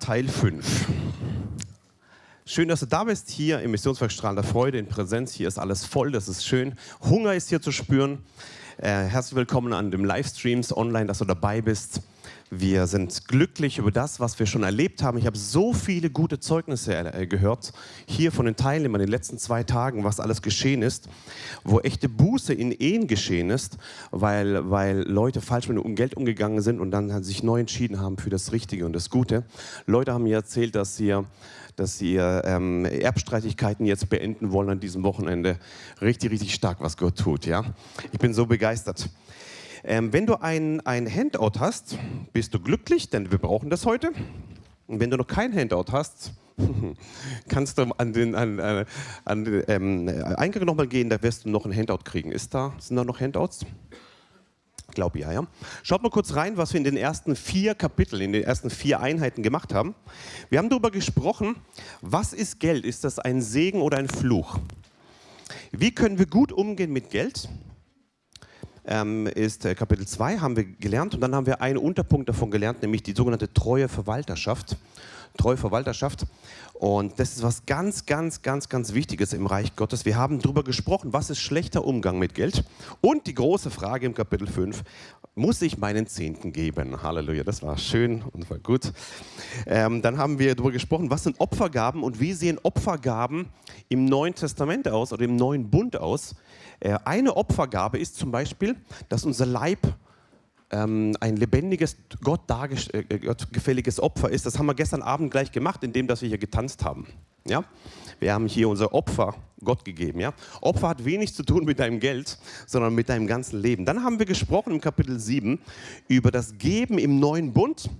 Teil 5. Schön, dass du da bist, hier im Missionswerk Strahlender Freude, in Präsenz. Hier ist alles voll, das ist schön. Hunger ist hier zu spüren. Äh, herzlich willkommen an den Livestreams online, dass du dabei bist. Wir sind glücklich über das, was wir schon erlebt haben. Ich habe so viele gute Zeugnisse äh, gehört, hier von den Teilnehmern in den letzten zwei Tagen, was alles geschehen ist, wo echte Buße in Ehen geschehen ist, weil, weil Leute falsch mit dem Geld umgegangen sind und dann sich neu entschieden haben für das Richtige und das Gute. Leute haben mir erzählt, dass sie dass sie ähm, Erbstreitigkeiten jetzt beenden wollen an diesem Wochenende. Richtig, richtig stark, was Gott tut. Ja? Ich bin so begeistert. Ähm, wenn du ein, ein Handout hast, bist du glücklich, denn wir brauchen das heute. Und wenn du noch kein Handout hast, kannst du an den, an, äh, an ähm, Eingang nochmal gehen, da wirst du noch ein Handout kriegen. Ist da, sind da noch Handouts? Ich glaube ja, ja. Schaut mal kurz rein, was wir in den ersten vier Kapiteln, in den ersten vier Einheiten gemacht haben. Wir haben darüber gesprochen, was ist Geld? Ist das ein Segen oder ein Fluch? Wie können wir gut umgehen mit Geld? Ähm, ist äh, Kapitel 2, haben wir gelernt. Und dann haben wir einen Unterpunkt davon gelernt, nämlich die sogenannte treue Verwalterschaft. Treue Verwalterschaft. Und das ist was ganz, ganz, ganz, ganz Wichtiges im Reich Gottes. Wir haben darüber gesprochen, was ist schlechter Umgang mit Geld. Und die große Frage im Kapitel 5, muss ich meinen Zehnten geben? Halleluja, das war schön und war gut. Ähm, dann haben wir darüber gesprochen, was sind Opfergaben und wie sehen Opfergaben im Neuen Testament aus oder im Neuen Bund aus. Äh, eine Opfergabe ist zum Beispiel, dass unser Leib ähm, ein lebendiges, Gott äh, gefälliges Opfer ist. Das haben wir gestern Abend gleich gemacht, indem dass wir hier getanzt haben. Ja? Wir haben hier unser Opfer Gott gegeben. Ja? Opfer hat wenig zu tun mit deinem Geld, sondern mit deinem ganzen Leben. Dann haben wir gesprochen im Kapitel 7 über das Geben im neuen Bund.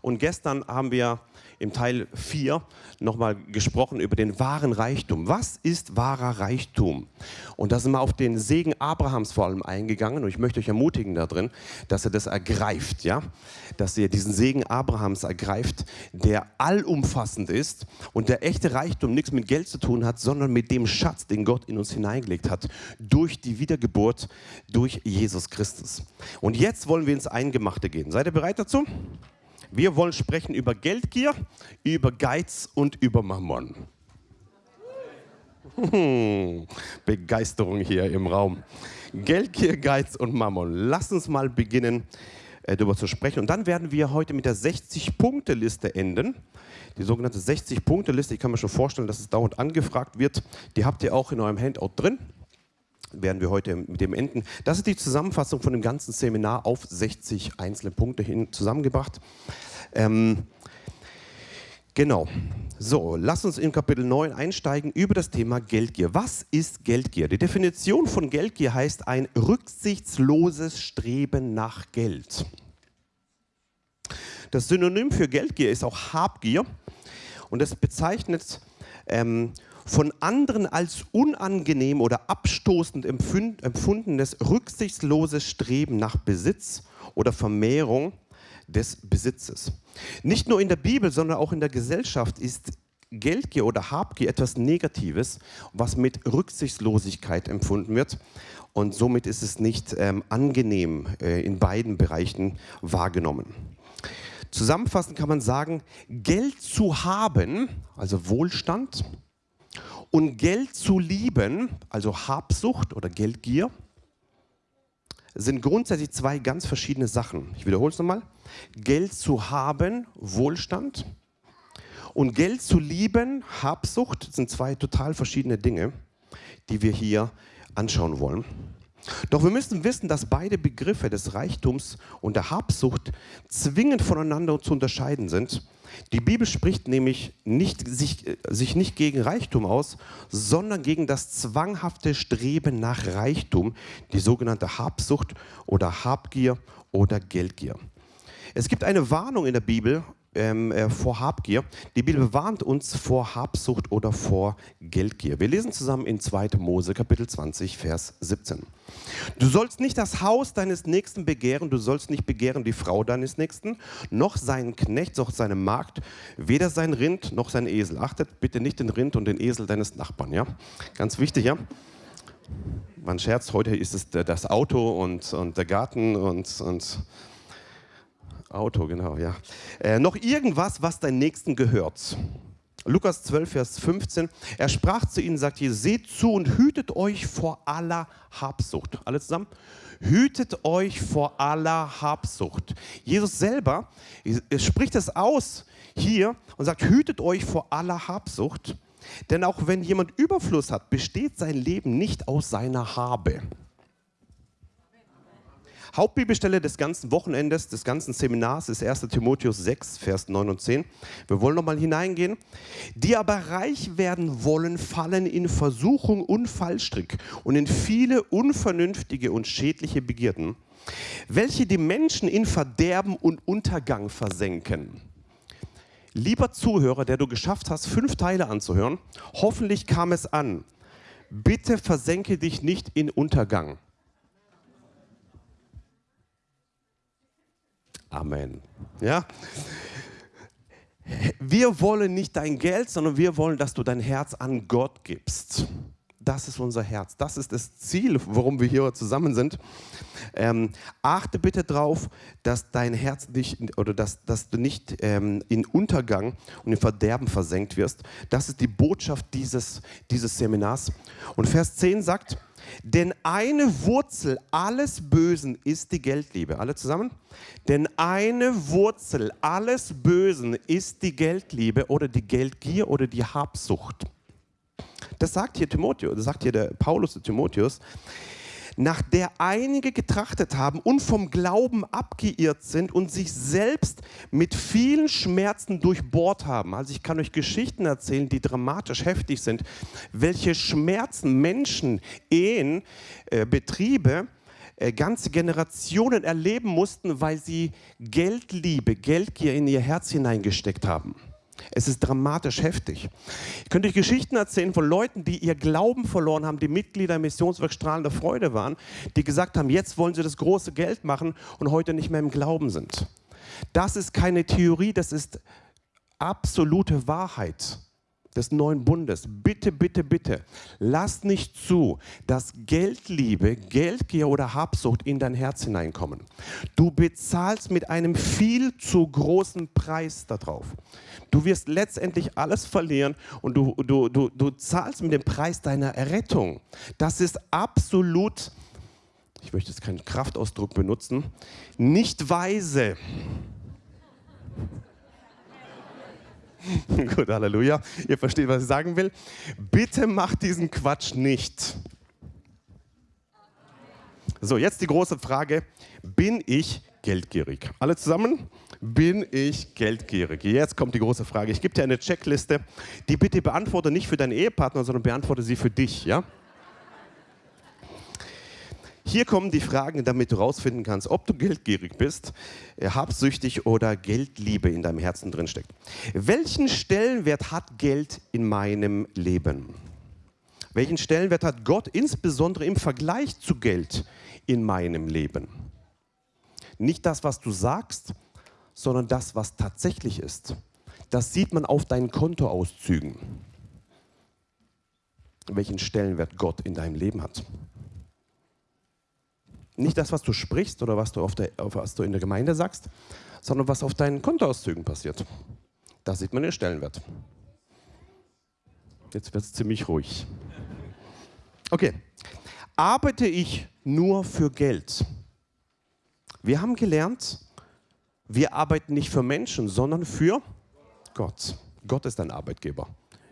Und gestern haben wir im Teil 4 nochmal gesprochen über den wahren Reichtum. Was ist wahrer Reichtum? Und da sind wir auf den Segen Abrahams vor allem eingegangen und ich möchte euch ermutigen darin, dass ihr das ergreift, ja? dass ihr diesen Segen Abrahams ergreift, der allumfassend ist und der echte Reichtum nichts mit Geld zu tun hat, sondern mit dem Schatz, den Gott in uns hineingelegt hat, durch die Wiedergeburt, durch Jesus Christus. Und jetzt wollen wir ins Eingemachte gehen. Seid ihr bereit dazu? Wir wollen sprechen über Geldgier, über Geiz und über Mammon. Hm, Begeisterung hier im Raum. Geldgier, Geiz und Mammon. Lass uns mal beginnen, äh, darüber zu sprechen. Und dann werden wir heute mit der 60-Punkte-Liste enden. Die sogenannte 60-Punkte-Liste, ich kann mir schon vorstellen, dass es dauernd angefragt wird. Die habt ihr auch in eurem Handout drin werden wir heute mit dem enden. Das ist die Zusammenfassung von dem ganzen Seminar auf 60 einzelne Punkte hin zusammengebracht. Ähm, genau. So, lass uns in Kapitel 9 einsteigen über das Thema Geldgier. Was ist Geldgier? Die Definition von Geldgier heißt ein rücksichtsloses Streben nach Geld. Das Synonym für Geldgier ist auch Habgier und es bezeichnet ähm, von anderen als unangenehm oder abstoßend empfundenes rücksichtsloses Streben nach Besitz oder Vermehrung des Besitzes. Nicht nur in der Bibel, sondern auch in der Gesellschaft ist Geldgier oder Habgier etwas Negatives, was mit Rücksichtslosigkeit empfunden wird. Und somit ist es nicht ähm, angenehm äh, in beiden Bereichen wahrgenommen. Zusammenfassend kann man sagen, Geld zu haben, also Wohlstand, und Geld zu lieben, also Habsucht oder Geldgier, sind grundsätzlich zwei ganz verschiedene Sachen. Ich wiederhole es nochmal. Geld zu haben, Wohlstand. Und Geld zu lieben, Habsucht, sind zwei total verschiedene Dinge, die wir hier anschauen wollen. Doch wir müssen wissen, dass beide Begriffe des Reichtums und der Habsucht zwingend voneinander zu unterscheiden sind. Die Bibel spricht nämlich nicht, sich, sich nicht gegen Reichtum aus, sondern gegen das zwanghafte Streben nach Reichtum, die sogenannte Habsucht oder Habgier oder Geldgier. Es gibt eine Warnung in der Bibel ähm, äh, vor Habgier. Die Bibel warnt uns vor Habsucht oder vor Geldgier. Wir lesen zusammen in 2. Mose Kapitel 20, Vers 17. Du sollst nicht das Haus deines Nächsten begehren, du sollst nicht begehren die Frau deines Nächsten, noch seinen Knecht, noch seine Magd, weder sein Rind noch sein Esel. Achtet bitte nicht den Rind und den Esel deines Nachbarn. Ja? Ganz wichtig, ja? Man scherzt, heute ist es das Auto und, und der Garten und, und Auto, genau, ja. Äh, noch irgendwas, was dein Nächsten gehört. Lukas 12, Vers 15. Er sprach zu ihnen, sagt hier, seht zu und hütet euch vor aller Habsucht. Alle zusammen? Hütet euch vor aller Habsucht. Jesus selber spricht es aus hier und sagt, hütet euch vor aller Habsucht. Denn auch wenn jemand Überfluss hat, besteht sein Leben nicht aus seiner Habe. Hauptbibelstelle des ganzen Wochenendes, des ganzen Seminars ist 1 Timotheus 6, Vers 9 und 10. Wir wollen nochmal hineingehen. Die aber reich werden wollen, fallen in Versuchung und Fallstrick und in viele unvernünftige und schädliche Begierden, welche die Menschen in Verderben und Untergang versenken. Lieber Zuhörer, der du geschafft hast, fünf Teile anzuhören, hoffentlich kam es an. Bitte versenke dich nicht in Untergang. Amen. Ja? Wir wollen nicht dein Geld, sondern wir wollen, dass du dein Herz an Gott gibst. Das ist unser Herz. Das ist das Ziel, warum wir hier zusammen sind. Ähm, achte bitte darauf, dass dein Herz nicht oder dass, dass du nicht ähm, in Untergang und in Verderben versenkt wirst. Das ist die Botschaft dieses, dieses Seminars. Und Vers 10 sagt, denn eine Wurzel alles Bösen ist die Geldliebe. Alle zusammen? Denn eine Wurzel alles Bösen ist die Geldliebe oder die Geldgier oder die Habsucht. Das sagt hier Timotheus, das sagt hier der Paulus zu Timotheus nach der einige getrachtet haben und vom Glauben abgeirrt sind und sich selbst mit vielen Schmerzen durchbohrt haben. Also ich kann euch Geschichten erzählen, die dramatisch heftig sind, welche Schmerzen Menschen, Ehen, äh, Betriebe, äh, ganze Generationen erleben mussten, weil sie Geldliebe, Geldgier in ihr Herz hineingesteckt haben. Es ist dramatisch heftig. Ich könnte euch Geschichten erzählen von Leuten, die ihr Glauben verloren haben, die Mitglieder im Missionswerk Strahlende Freude waren, die gesagt haben, jetzt wollen sie das große Geld machen und heute nicht mehr im Glauben sind. Das ist keine Theorie, das ist absolute Wahrheit des neuen Bundes. Bitte, bitte, bitte, lass nicht zu, dass Geldliebe, Geldgier oder Habsucht in dein Herz hineinkommen. Du bezahlst mit einem viel zu großen Preis darauf. Du wirst letztendlich alles verlieren und du, du, du, du zahlst mit dem Preis deiner Errettung. Das ist absolut, ich möchte jetzt keinen Kraftausdruck benutzen, nicht weise. Gut, Halleluja. Ihr versteht, was ich sagen will. Bitte macht diesen Quatsch nicht. So, jetzt die große Frage. Bin ich geldgierig? Alle zusammen? Bin ich geldgierig? Jetzt kommt die große Frage. Ich gebe dir eine Checkliste, die bitte beantworte nicht für deinen Ehepartner, sondern beantworte sie für dich. Ja? Hier kommen die Fragen, damit du herausfinden kannst, ob du geldgierig bist, äh, habsüchtig oder Geldliebe in deinem Herzen drinsteckt. Welchen Stellenwert hat Geld in meinem Leben? Welchen Stellenwert hat Gott insbesondere im Vergleich zu Geld in meinem Leben? Nicht das, was du sagst, sondern das, was tatsächlich ist. Das sieht man auf deinen Kontoauszügen, welchen Stellenwert Gott in deinem Leben hat. Nicht das, was du sprichst oder was du, der, was du in der Gemeinde sagst, sondern was auf deinen Kontoauszügen passiert. Da sieht man den Stellenwert. Jetzt wird es ziemlich ruhig. Okay. Arbeite ich nur für Geld? Wir haben gelernt, wir arbeiten nicht für Menschen, sondern für Gott. Gott ist dein Arbeitgeber.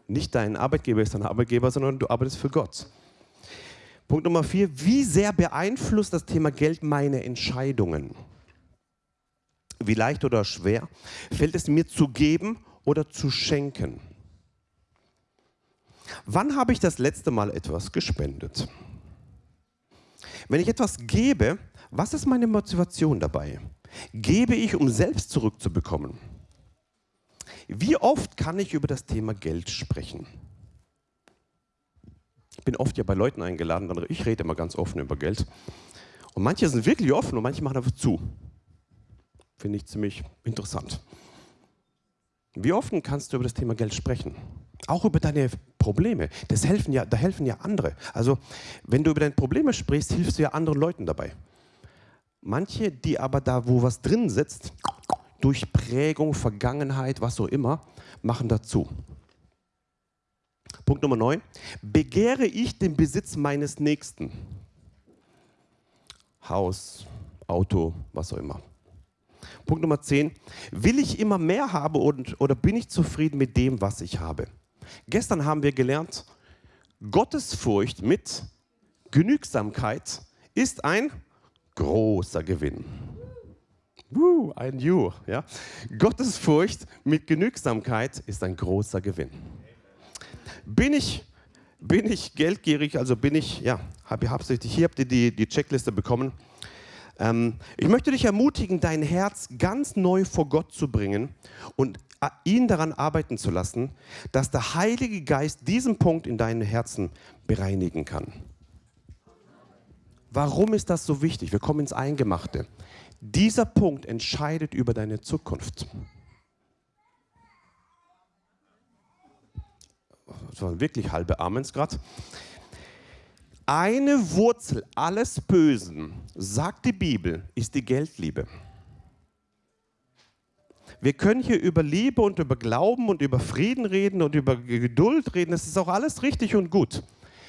Nicht dein Arbeitgeber ist dein Arbeitgeber, sondern du arbeitest für Gott. Punkt Nummer vier, wie sehr beeinflusst das Thema Geld meine Entscheidungen? Wie leicht oder schwer fällt es mir zu geben oder zu schenken? Wann habe ich das letzte Mal etwas gespendet? Wenn ich etwas gebe, was ist meine Motivation dabei? Gebe ich, um selbst zurückzubekommen? Wie oft kann ich über das Thema Geld sprechen? Ich bin oft ja bei Leuten eingeladen, ich rede immer ganz offen über Geld. Und manche sind wirklich offen und manche machen einfach zu. Finde ich ziemlich interessant. Wie offen kannst du über das Thema Geld sprechen? Auch über deine Probleme. Das helfen ja, da helfen ja andere. Also, wenn du über deine Probleme sprichst, hilfst du ja anderen Leuten dabei. Manche, die aber da, wo was drin sitzt, durch Prägung, Vergangenheit, was auch immer, machen dazu. Punkt Nummer 9. Begehre ich den Besitz meines Nächsten? Haus, Auto, was auch immer. Punkt Nummer 10. Will ich immer mehr haben und, oder bin ich zufrieden mit dem, was ich habe? Gestern haben wir gelernt, Gottesfurcht mit Genügsamkeit ist ein großer Gewinn. Uh, ein You. Ja? Gottesfurcht mit Genügsamkeit ist ein großer Gewinn. Bin ich, bin ich geldgierig, also bin ich, ja, habe ich habsüchtig, hier habt ihr die, die Checkliste bekommen. Ähm, ich möchte dich ermutigen, dein Herz ganz neu vor Gott zu bringen und äh, ihn daran arbeiten zu lassen, dass der Heilige Geist diesen Punkt in deinem Herzen bereinigen kann. Warum ist das so wichtig? Wir kommen ins Eingemachte. Dieser Punkt entscheidet über deine Zukunft. Das waren wirklich halbe Amens gerade. Eine Wurzel alles Bösen, sagt die Bibel, ist die Geldliebe. Wir können hier über Liebe und über Glauben und über Frieden reden und über Geduld reden. Das ist auch alles richtig und gut.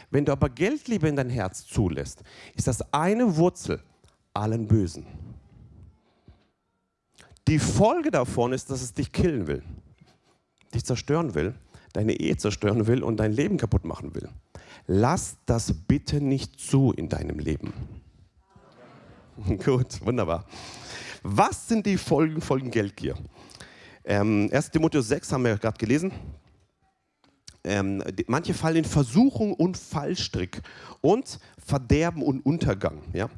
Wenn du aber Geldliebe in dein Herz zulässt, ist das eine Wurzel allen Bösen. Die Folge davon ist, dass es dich killen will, dich zerstören will, deine Ehe zerstören will und dein Leben kaputt machen will. Lass das bitte nicht zu in deinem Leben. Gut, wunderbar. Was sind die Folgen von Geldgier? Ähm, 1. Timotheus 6 haben wir gerade gelesen. Ähm, die, manche fallen in Versuchung und Fallstrick und Verderben und Untergang. Ja?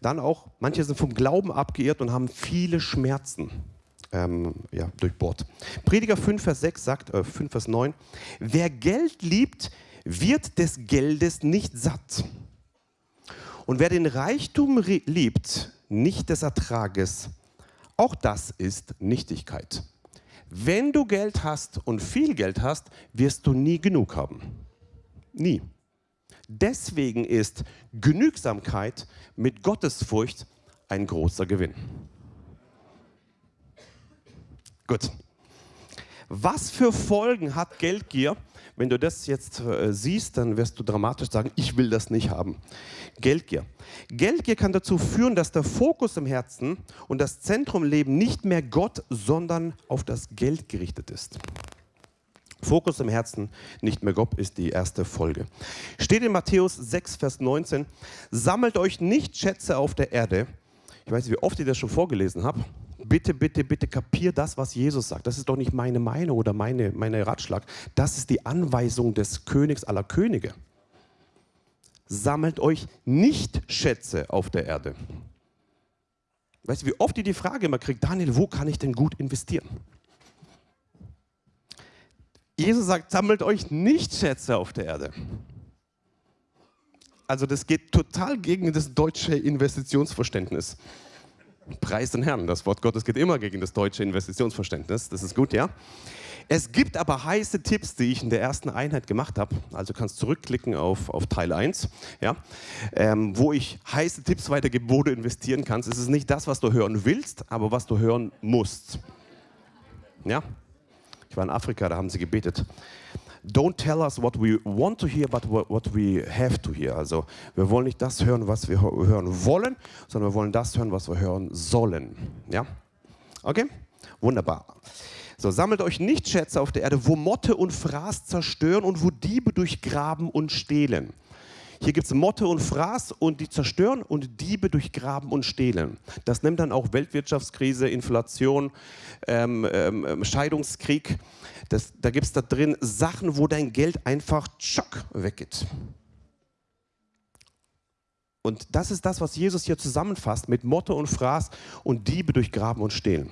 Dann auch, manche sind vom Glauben abgeirrt und haben viele Schmerzen ähm, ja, durchbohrt. Prediger 5, Vers 6 sagt, äh, 5, Vers 9, wer Geld liebt, wird des Geldes nicht satt. Und wer den Reichtum liebt, nicht des Ertrages, auch das ist Nichtigkeit. Wenn du Geld hast und viel Geld hast, wirst du nie genug haben. Nie. Deswegen ist Genügsamkeit mit Gottesfurcht ein großer Gewinn. Gut. Was für Folgen hat Geldgier? Wenn du das jetzt äh, siehst, dann wirst du dramatisch sagen, ich will das nicht haben. Geldgier. Geldgier kann dazu führen, dass der Fokus im Herzen und das Zentrum im Leben nicht mehr Gott, sondern auf das Geld gerichtet ist. Fokus im Herzen, nicht mehr Gott, ist die erste Folge. Steht in Matthäus 6, Vers 19, sammelt euch nicht Schätze auf der Erde. Ich weiß nicht, wie oft ich das schon vorgelesen habe. Bitte, bitte, bitte kapier das, was Jesus sagt. Das ist doch nicht meine Meinung oder meine, meine Ratschlag. Das ist die Anweisung des Königs aller Könige. Sammelt euch nicht Schätze auf der Erde. Weißt du, wie oft ihr die Frage immer kriegt, Daniel, wo kann ich denn gut investieren? Jesus sagt, sammelt euch nicht Schätze auf der Erde. Also das geht total gegen das deutsche Investitionsverständnis. Preis den Herrn, das Wort Gottes geht immer gegen das deutsche Investitionsverständnis. Das ist gut, ja? Es gibt aber heiße Tipps, die ich in der ersten Einheit gemacht habe. Also kannst zurückklicken auf, auf Teil 1, ja? Ähm, wo ich heiße Tipps weitergebe, wo du investieren kannst. Es ist nicht das, was du hören willst, aber was du hören musst. Ja? Ich war in Afrika, da haben sie gebetet. Don't tell us what we want to hear, but what we have to hear. Also wir wollen nicht das hören, was wir hören wollen, sondern wir wollen das hören, was wir hören sollen. Ja? Okay? Wunderbar. So, sammelt euch nicht Schätze auf der Erde, wo Motte und Fraß zerstören und wo Diebe durchgraben und stehlen. Hier gibt es Motte und Fraß und die zerstören und Diebe durchgraben und stehlen. Das nimmt dann auch Weltwirtschaftskrise, Inflation, ähm, ähm, Scheidungskrieg. Das, da gibt es da drin Sachen, wo dein Geld einfach tschock weggeht. Und das ist das, was Jesus hier zusammenfasst mit Motte und Fraß und Diebe durchgraben und stehlen.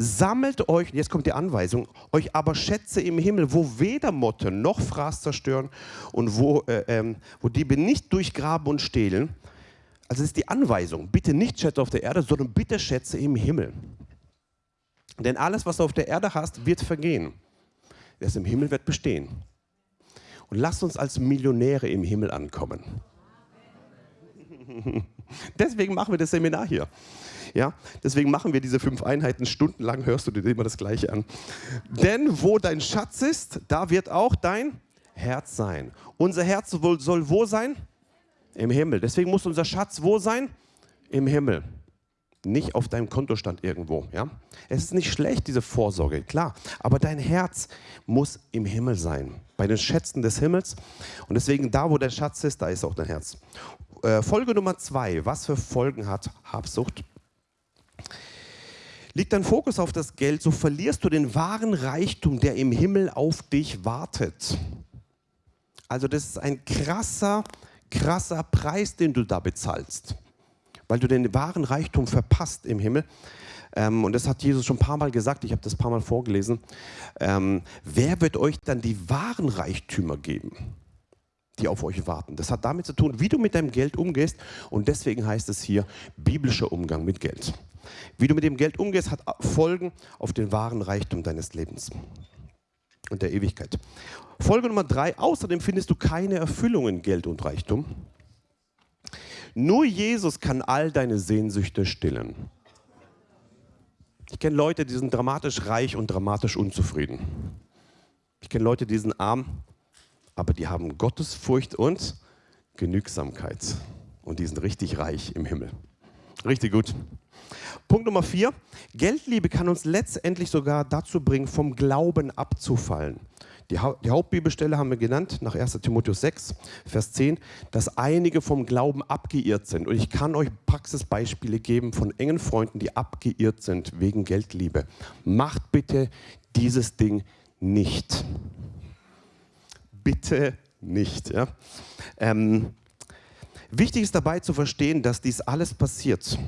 Sammelt euch, jetzt kommt die Anweisung, euch aber Schätze im Himmel, wo weder Motte noch Fraß zerstören und wo, äh, ähm, wo Diebe nicht durchgraben und stehlen. Also das ist die Anweisung. Bitte nicht Schätze auf der Erde, sondern bitte Schätze im Himmel. Denn alles, was du auf der Erde hast, wird vergehen. Das im Himmel wird bestehen. Und lasst uns als Millionäre im Himmel ankommen. Deswegen machen wir das Seminar hier. Ja, deswegen machen wir diese fünf Einheiten. Stundenlang hörst du dir immer das Gleiche an. Denn wo dein Schatz ist, da wird auch dein Herz sein. Unser Herz soll, wo sein? Im Himmel. Deswegen muss unser Schatz wo sein? Im Himmel. Nicht auf deinem Kontostand irgendwo. Ja? Es ist nicht schlecht, diese Vorsorge, klar. Aber dein Herz muss im Himmel sein. Bei den Schätzen des Himmels. Und deswegen, da wo dein Schatz ist, da ist auch dein Herz. Äh, Folge Nummer zwei. Was für Folgen hat Habsucht? Liegt dein Fokus auf das Geld, so verlierst du den wahren Reichtum, der im Himmel auf dich wartet. Also das ist ein krasser, krasser Preis, den du da bezahlst, weil du den wahren Reichtum verpasst im Himmel. Ähm, und das hat Jesus schon ein paar Mal gesagt, ich habe das ein paar Mal vorgelesen. Ähm, wer wird euch dann die wahren Reichtümer geben? Die auf euch warten. Das hat damit zu tun, wie du mit deinem Geld umgehst. Und deswegen heißt es hier biblischer Umgang mit Geld. Wie du mit dem Geld umgehst, hat Folgen auf den wahren Reichtum deines Lebens und der Ewigkeit. Folge Nummer drei, außerdem findest du keine Erfüllung in Geld und Reichtum. Nur Jesus kann all deine Sehnsüchte stillen. Ich kenne Leute, die sind dramatisch reich und dramatisch unzufrieden. Ich kenne Leute, die sind arm, aber die haben Gottesfurcht und Genügsamkeit. Und die sind richtig reich im Himmel. Richtig gut. Punkt Nummer vier. Geldliebe kann uns letztendlich sogar dazu bringen, vom Glauben abzufallen. Die, ha die, Hauptbibelstelle haben wir genannt, nach 1 Timotheus 6, Vers 10, dass einige vom Glauben abgeirrt sind. Und ich kann euch Praxisbeispiele geben von engen Freunden, die abgeirrt sind wegen Geldliebe. Macht bitte dieses Ding nicht. Bitte nicht. Ja? Ähm, wichtig ist dabei zu verstehen, dass dies alles passiert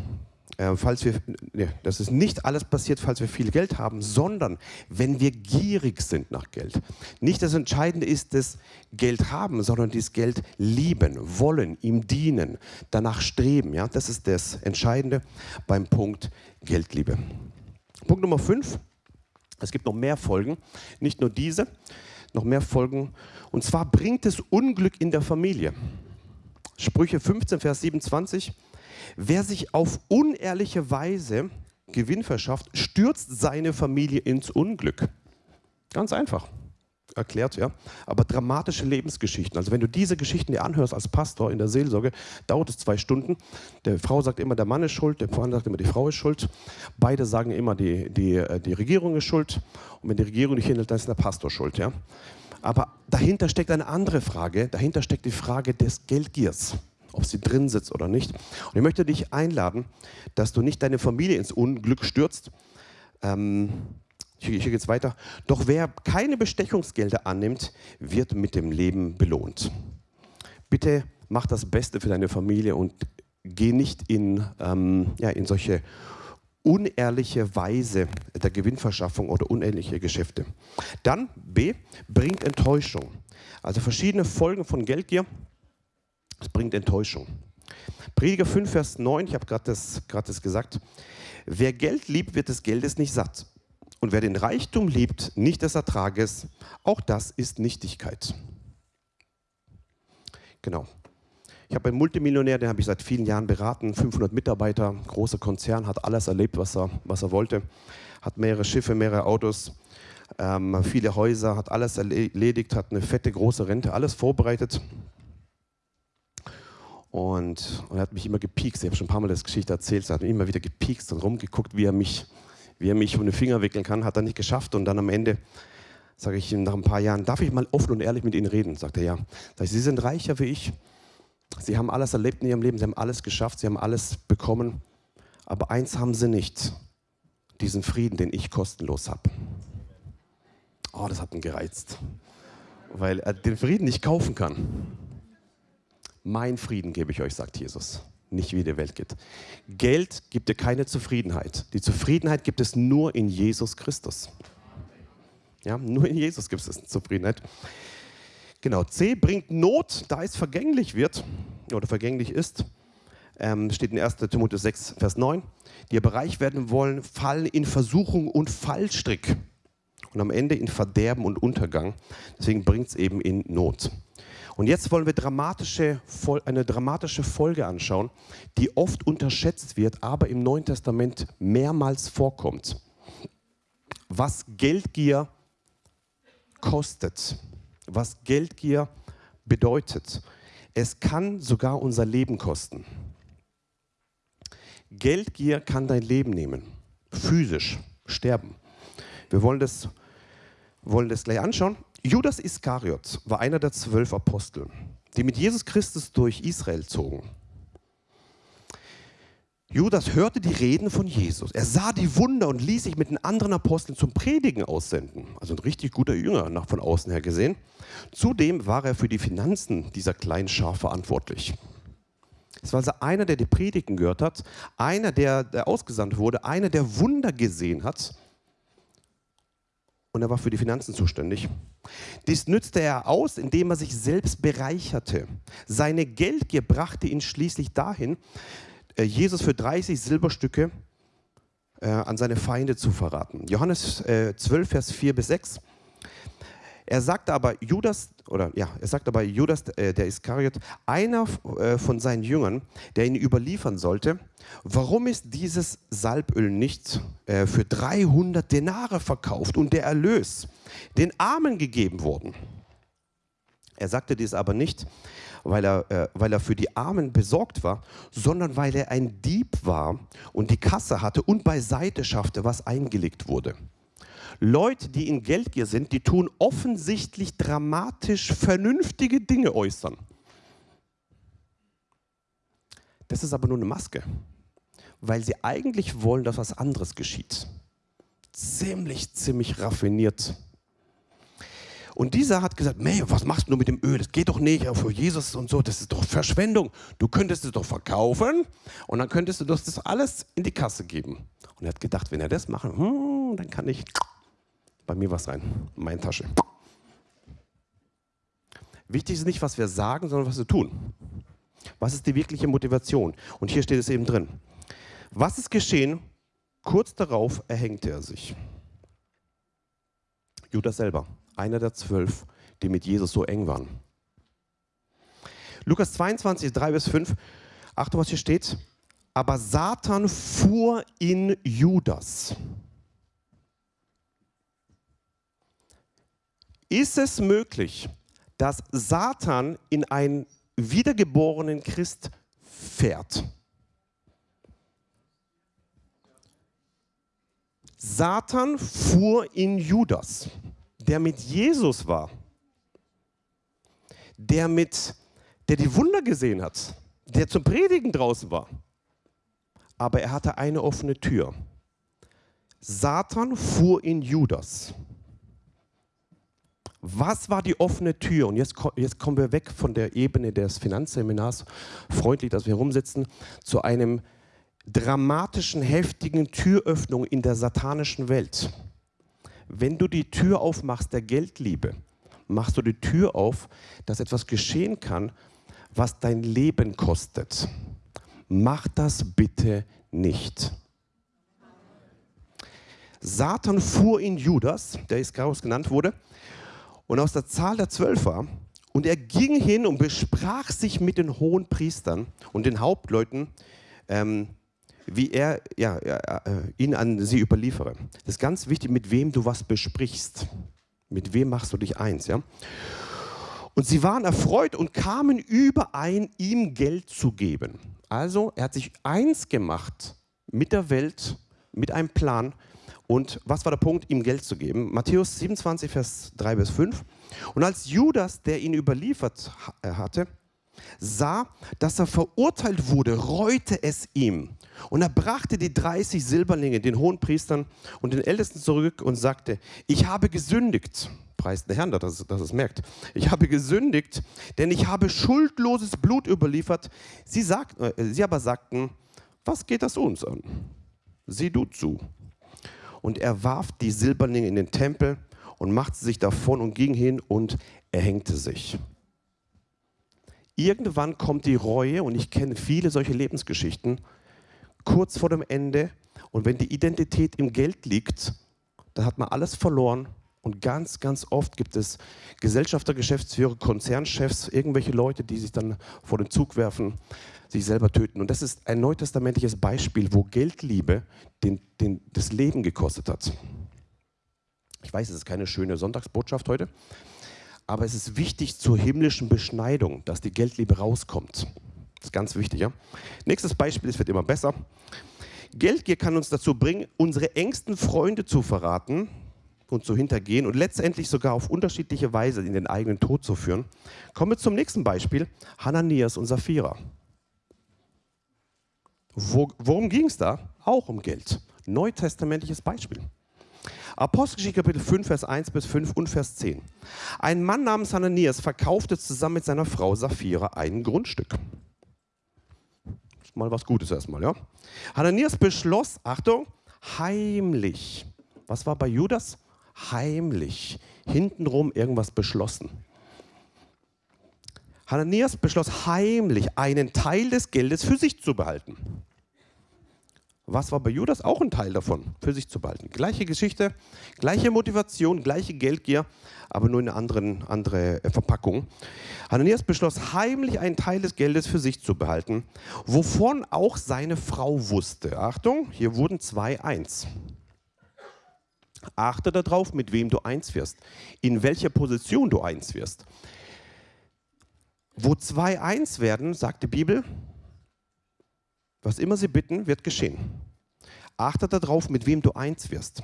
äh, falls wir, ne, das ist nicht alles passiert, falls wir viel Geld haben, sondern wenn wir gierig sind nach Geld. Nicht das Entscheidende ist das Geld haben, sondern das Geld lieben, wollen, ihm dienen, danach streben. Ja? Das ist das Entscheidende beim Punkt Geldliebe. Punkt Nummer 5. Es gibt noch mehr Folgen, nicht nur diese, noch mehr Folgen. Und zwar bringt es Unglück in der Familie. Sprüche 15, Vers 27. Wer sich auf unehrliche Weise Gewinn verschafft, stürzt seine Familie ins Unglück. Ganz einfach erklärt, ja. Aber dramatische Lebensgeschichten. Also wenn du diese Geschichten dir anhörst als Pastor in der Seelsorge, dauert es zwei Stunden. Der Frau sagt immer, der Mann ist schuld, der Mann sagt immer, die Frau ist schuld. Beide sagen immer, die, die, äh, die Regierung ist schuld. Und wenn die Regierung nicht hindert, dann ist der Pastor schuld, ja. Aber dahinter steckt eine andere Frage. Dahinter steckt die Frage des Geldgiers ob sie drin sitzt oder nicht. Und ich möchte dich einladen, dass du nicht deine Familie ins Unglück stürzt. Ähm, hier, geht es weiter. Doch wer keine Bestechungsgelder annimmt, wird mit dem Leben belohnt. Bitte mach das Beste für deine Familie und geh nicht in, ähm, ja, in solche unehrliche Weise der Gewinnverschaffung oder unehrliche Geschäfte. Dann B, bringt Enttäuschung. Also verschiedene Folgen von Geldgier. Es bringt Enttäuschung. Prediger 5, Vers 9, ich habe gerade das, das gesagt. Wer Geld liebt, wird des Geldes nicht satt. Und wer den Reichtum liebt, nicht des Ertrages, auch das ist Nichtigkeit. Genau. Ich habe einen Multimillionär, den habe ich seit vielen Jahren beraten, 500 Mitarbeiter, großer Konzern, hat alles erlebt, was er, was er wollte, hat mehrere Schiffe, mehrere Autos, ähm, viele Häuser, hat alles erledigt, hat eine fette, große Rente, alles vorbereitet. Und, und er hat mich immer gepiekst. Ich habe schon ein paar Mal das Geschichte erzählt. Er hat mich immer wieder gepiekst und rumgeguckt, wie er mich, wie er mich um den Finger wickeln kann. Hat er nicht geschafft. Und dann am Ende sage ich ihm nach ein paar Jahren, darf ich mal offen und ehrlich mit Ihnen reden? Sagt er ja. Sag ich, Sie sind reicher wie ich. Sie haben alles erlebt in Ihrem Leben. Sie haben alles geschafft. Sie haben alles bekommen. Aber eins haben Sie nicht. Diesen Frieden, den ich kostenlos habe. Oh, das hat ihn gereizt. Weil er den Frieden nicht kaufen kann. Mein Frieden gebe ich euch, sagt Jesus. Nicht wie die Welt geht. Geld gibt dir keine Zufriedenheit. Die Zufriedenheit gibt es nur in Jesus Christus. Ja, nur in Jesus gibt es Zufriedenheit. Genau, C bringt Not, da es vergänglich wird oder vergänglich ist. Ähm, steht in 1. Timotheus 6, Vers 9. Die aber reich werden wollen, fallen in Versuchung und Fallstrick und am Ende in Verderben und Untergang. Deswegen bringt es eben in Not. Und jetzt wollen wir dramatische, eine dramatische Folge anschauen, die oft unterschätzt wird, aber im Neuen Testament mehrmals vorkommt. Was Geldgier kostet, was Geldgier bedeutet. Es kann sogar unser Leben kosten. Geldgier kann dein Leben nehmen, physisch sterben. Wir wollen das, wollen das gleich anschauen. Judas Iskariot war einer der zwölf Apostel, die mit Jesus Christus durch Israel zogen. Judas hörte die Reden von Jesus. Er sah die Wunder und ließ sich mit den anderen Aposteln zum Predigen aussenden. Also ein richtig guter Jünger nach von außen her gesehen. Zudem war er für die Finanzen dieser kleinen Schar verantwortlich. Es war also einer, der die Predigen gehört hat, einer, der, der ausgesandt wurde, einer, der Wunder gesehen hat und er war für die Finanzen zuständig. Dies nützte er aus, indem er sich selbst bereicherte. Seine Geldgier brachte ihn schließlich dahin, äh, Jesus für 30 Silberstücke äh, an seine Feinde zu verraten. Johannes 12, äh, Vers 4 bis 6. Er sagte aber Judas, oder ja, er sagt aber Judas, äh, der Iskariot, einer äh, von seinen Jüngern, der ihn überliefern sollte, warum ist dieses Salböl nicht äh, für 300 Denare verkauft und der Erlös den Armen gegeben worden? Er sagte dies aber nicht, weil er, äh, weil er für die Armen besorgt war, sondern weil er ein Dieb war und die Kasse hatte und beiseite schaffte, was eingelegt wurde. Leute, die in Geldgier sind, die tun offensichtlich dramatisch vernünftige Dinge äußern. Das ist aber nur eine Maske, weil sie eigentlich wollen, dass was anderes geschieht. Ziemlich, ziemlich raffiniert. Und dieser hat gesagt, nee, was machst du mit dem Öl? Das geht doch nicht für Jesus und so, das ist doch Verschwendung. Du könntest es doch verkaufen und dann könntest du das alles in die Kasse geben. Und er hat gedacht, wenn er das macht, hm, dann kann ich bei mir was rein, in meine Tasche. Wichtig ist nicht, was wir sagen, sondern was wir tun. Was ist die wirkliche Motivation? Und hier steht es eben drin. Was ist geschehen? Kurz darauf erhängte er sich. Judas selber, einer der zwölf, die mit Jesus so eng waren. Lukas 22, 3 bis 5. Achtung, was hier steht. Aber Satan fuhr in Judas. Ist es möglich, dass Satan in einen wiedergeborenen Christ fährt? Satan fuhr in Judas, der mit Jesus war, der, mit, der die Wunder gesehen hat, der zum Predigen draußen war. Aber er hatte eine offene Tür. Satan fuhr in Judas. Was war die offene Tür? Und jetzt, jetzt kommen wir weg von der Ebene des Finanzseminars, freundlich, dass wir herumsitzen, zu einem dramatischen, heftigen Türöffnung in der satanischen Welt. Wenn du die Tür aufmachst der Geldliebe, machst du die Tür auf, dass etwas geschehen kann, was dein Leben kostet. Mach das bitte nicht. Satan fuhr in Judas, der Iskariot genannt wurde, und aus der Zahl der zwölf war. Und er ging hin und besprach sich mit den hohen Priestern und den Hauptleuten, ähm, wie er ja, äh, ihn an sie überliefere. Das ist ganz wichtig, mit wem du was besprichst. Mit wem machst du dich eins. Ja? Und sie waren erfreut und kamen überein, ihm Geld zu geben. Also er hat sich eins gemacht mit der Welt, mit einem Plan, und was war der Punkt, ihm Geld zu geben? Matthäus 27, Vers 3 bis 5. Und als Judas, der ihn überliefert äh, hatte, sah, dass er verurteilt wurde, reute es ihm. Und er brachte die 30 Silberlinge den hohen Priestern und den Ältesten zurück und sagte, ich habe gesündigt. Preist der Herrn, dass, dass es merkt. Ich habe gesündigt, denn ich habe schuldloses Blut überliefert. Sie, sagt, äh, sie aber sagten, was geht das uns an? Sieh du zu und er warf die Silberlinge in den Tempel und machte sich davon und ging hin und erhängte sich. Irgendwann kommt die Reue und ich kenne viele solche Lebensgeschichten kurz vor dem Ende. Und wenn die Identität im Geld liegt, dann hat man alles verloren. Und ganz, ganz oft gibt es Gesellschafter, Geschäftsführer, Konzernchefs, irgendwelche Leute, die sich dann vor den Zug werfen, sich selber töten. Und das ist ein neutestamentliches Beispiel, wo Geldliebe den, den, das Leben gekostet hat. Ich weiß, es ist keine schöne Sonntagsbotschaft heute, aber es ist wichtig zur himmlischen Beschneidung, dass die Geldliebe rauskommt. Das ist ganz wichtig. Ja? Nächstes Beispiel, es wird immer besser. Geldgier kann uns dazu bringen, unsere engsten Freunde zu verraten und zu hintergehen und letztendlich sogar auf unterschiedliche Weise in den eigenen Tod zu führen. Kommen wir zum nächsten Beispiel, Hananias und Sapphira. Wo, worum ging es da? Auch um Geld. Neutestamentliches Beispiel. Apostelgeschichte Kapitel 5, Vers 1 bis 5 und Vers 10. Ein Mann namens Hananias verkaufte zusammen mit seiner Frau Sapphira ein Grundstück. Mal was Gutes erstmal, ja? Hananias beschloss, Achtung, heimlich. Was war bei Judas? Heimlich. Hintenrum irgendwas beschlossen. Hananias beschloss heimlich, einen Teil des Geldes für sich zu behalten. Was war bei Judas? Auch ein Teil davon, für sich zu behalten. Gleiche Geschichte, gleiche Motivation, gleiche Geldgier, aber nur in einer anderen, andere äh, Verpackung. Hananias beschloss heimlich einen Teil des Geldes für sich zu behalten, wovon auch seine Frau wusste. Achtung, hier wurden zwei eins. Achte darauf, mit wem du eins wirst, in welcher Position du eins wirst. Wo zwei eins werden, sagt die Bibel, was immer sie bitten, wird geschehen. Achte darauf, mit wem du eins wirst.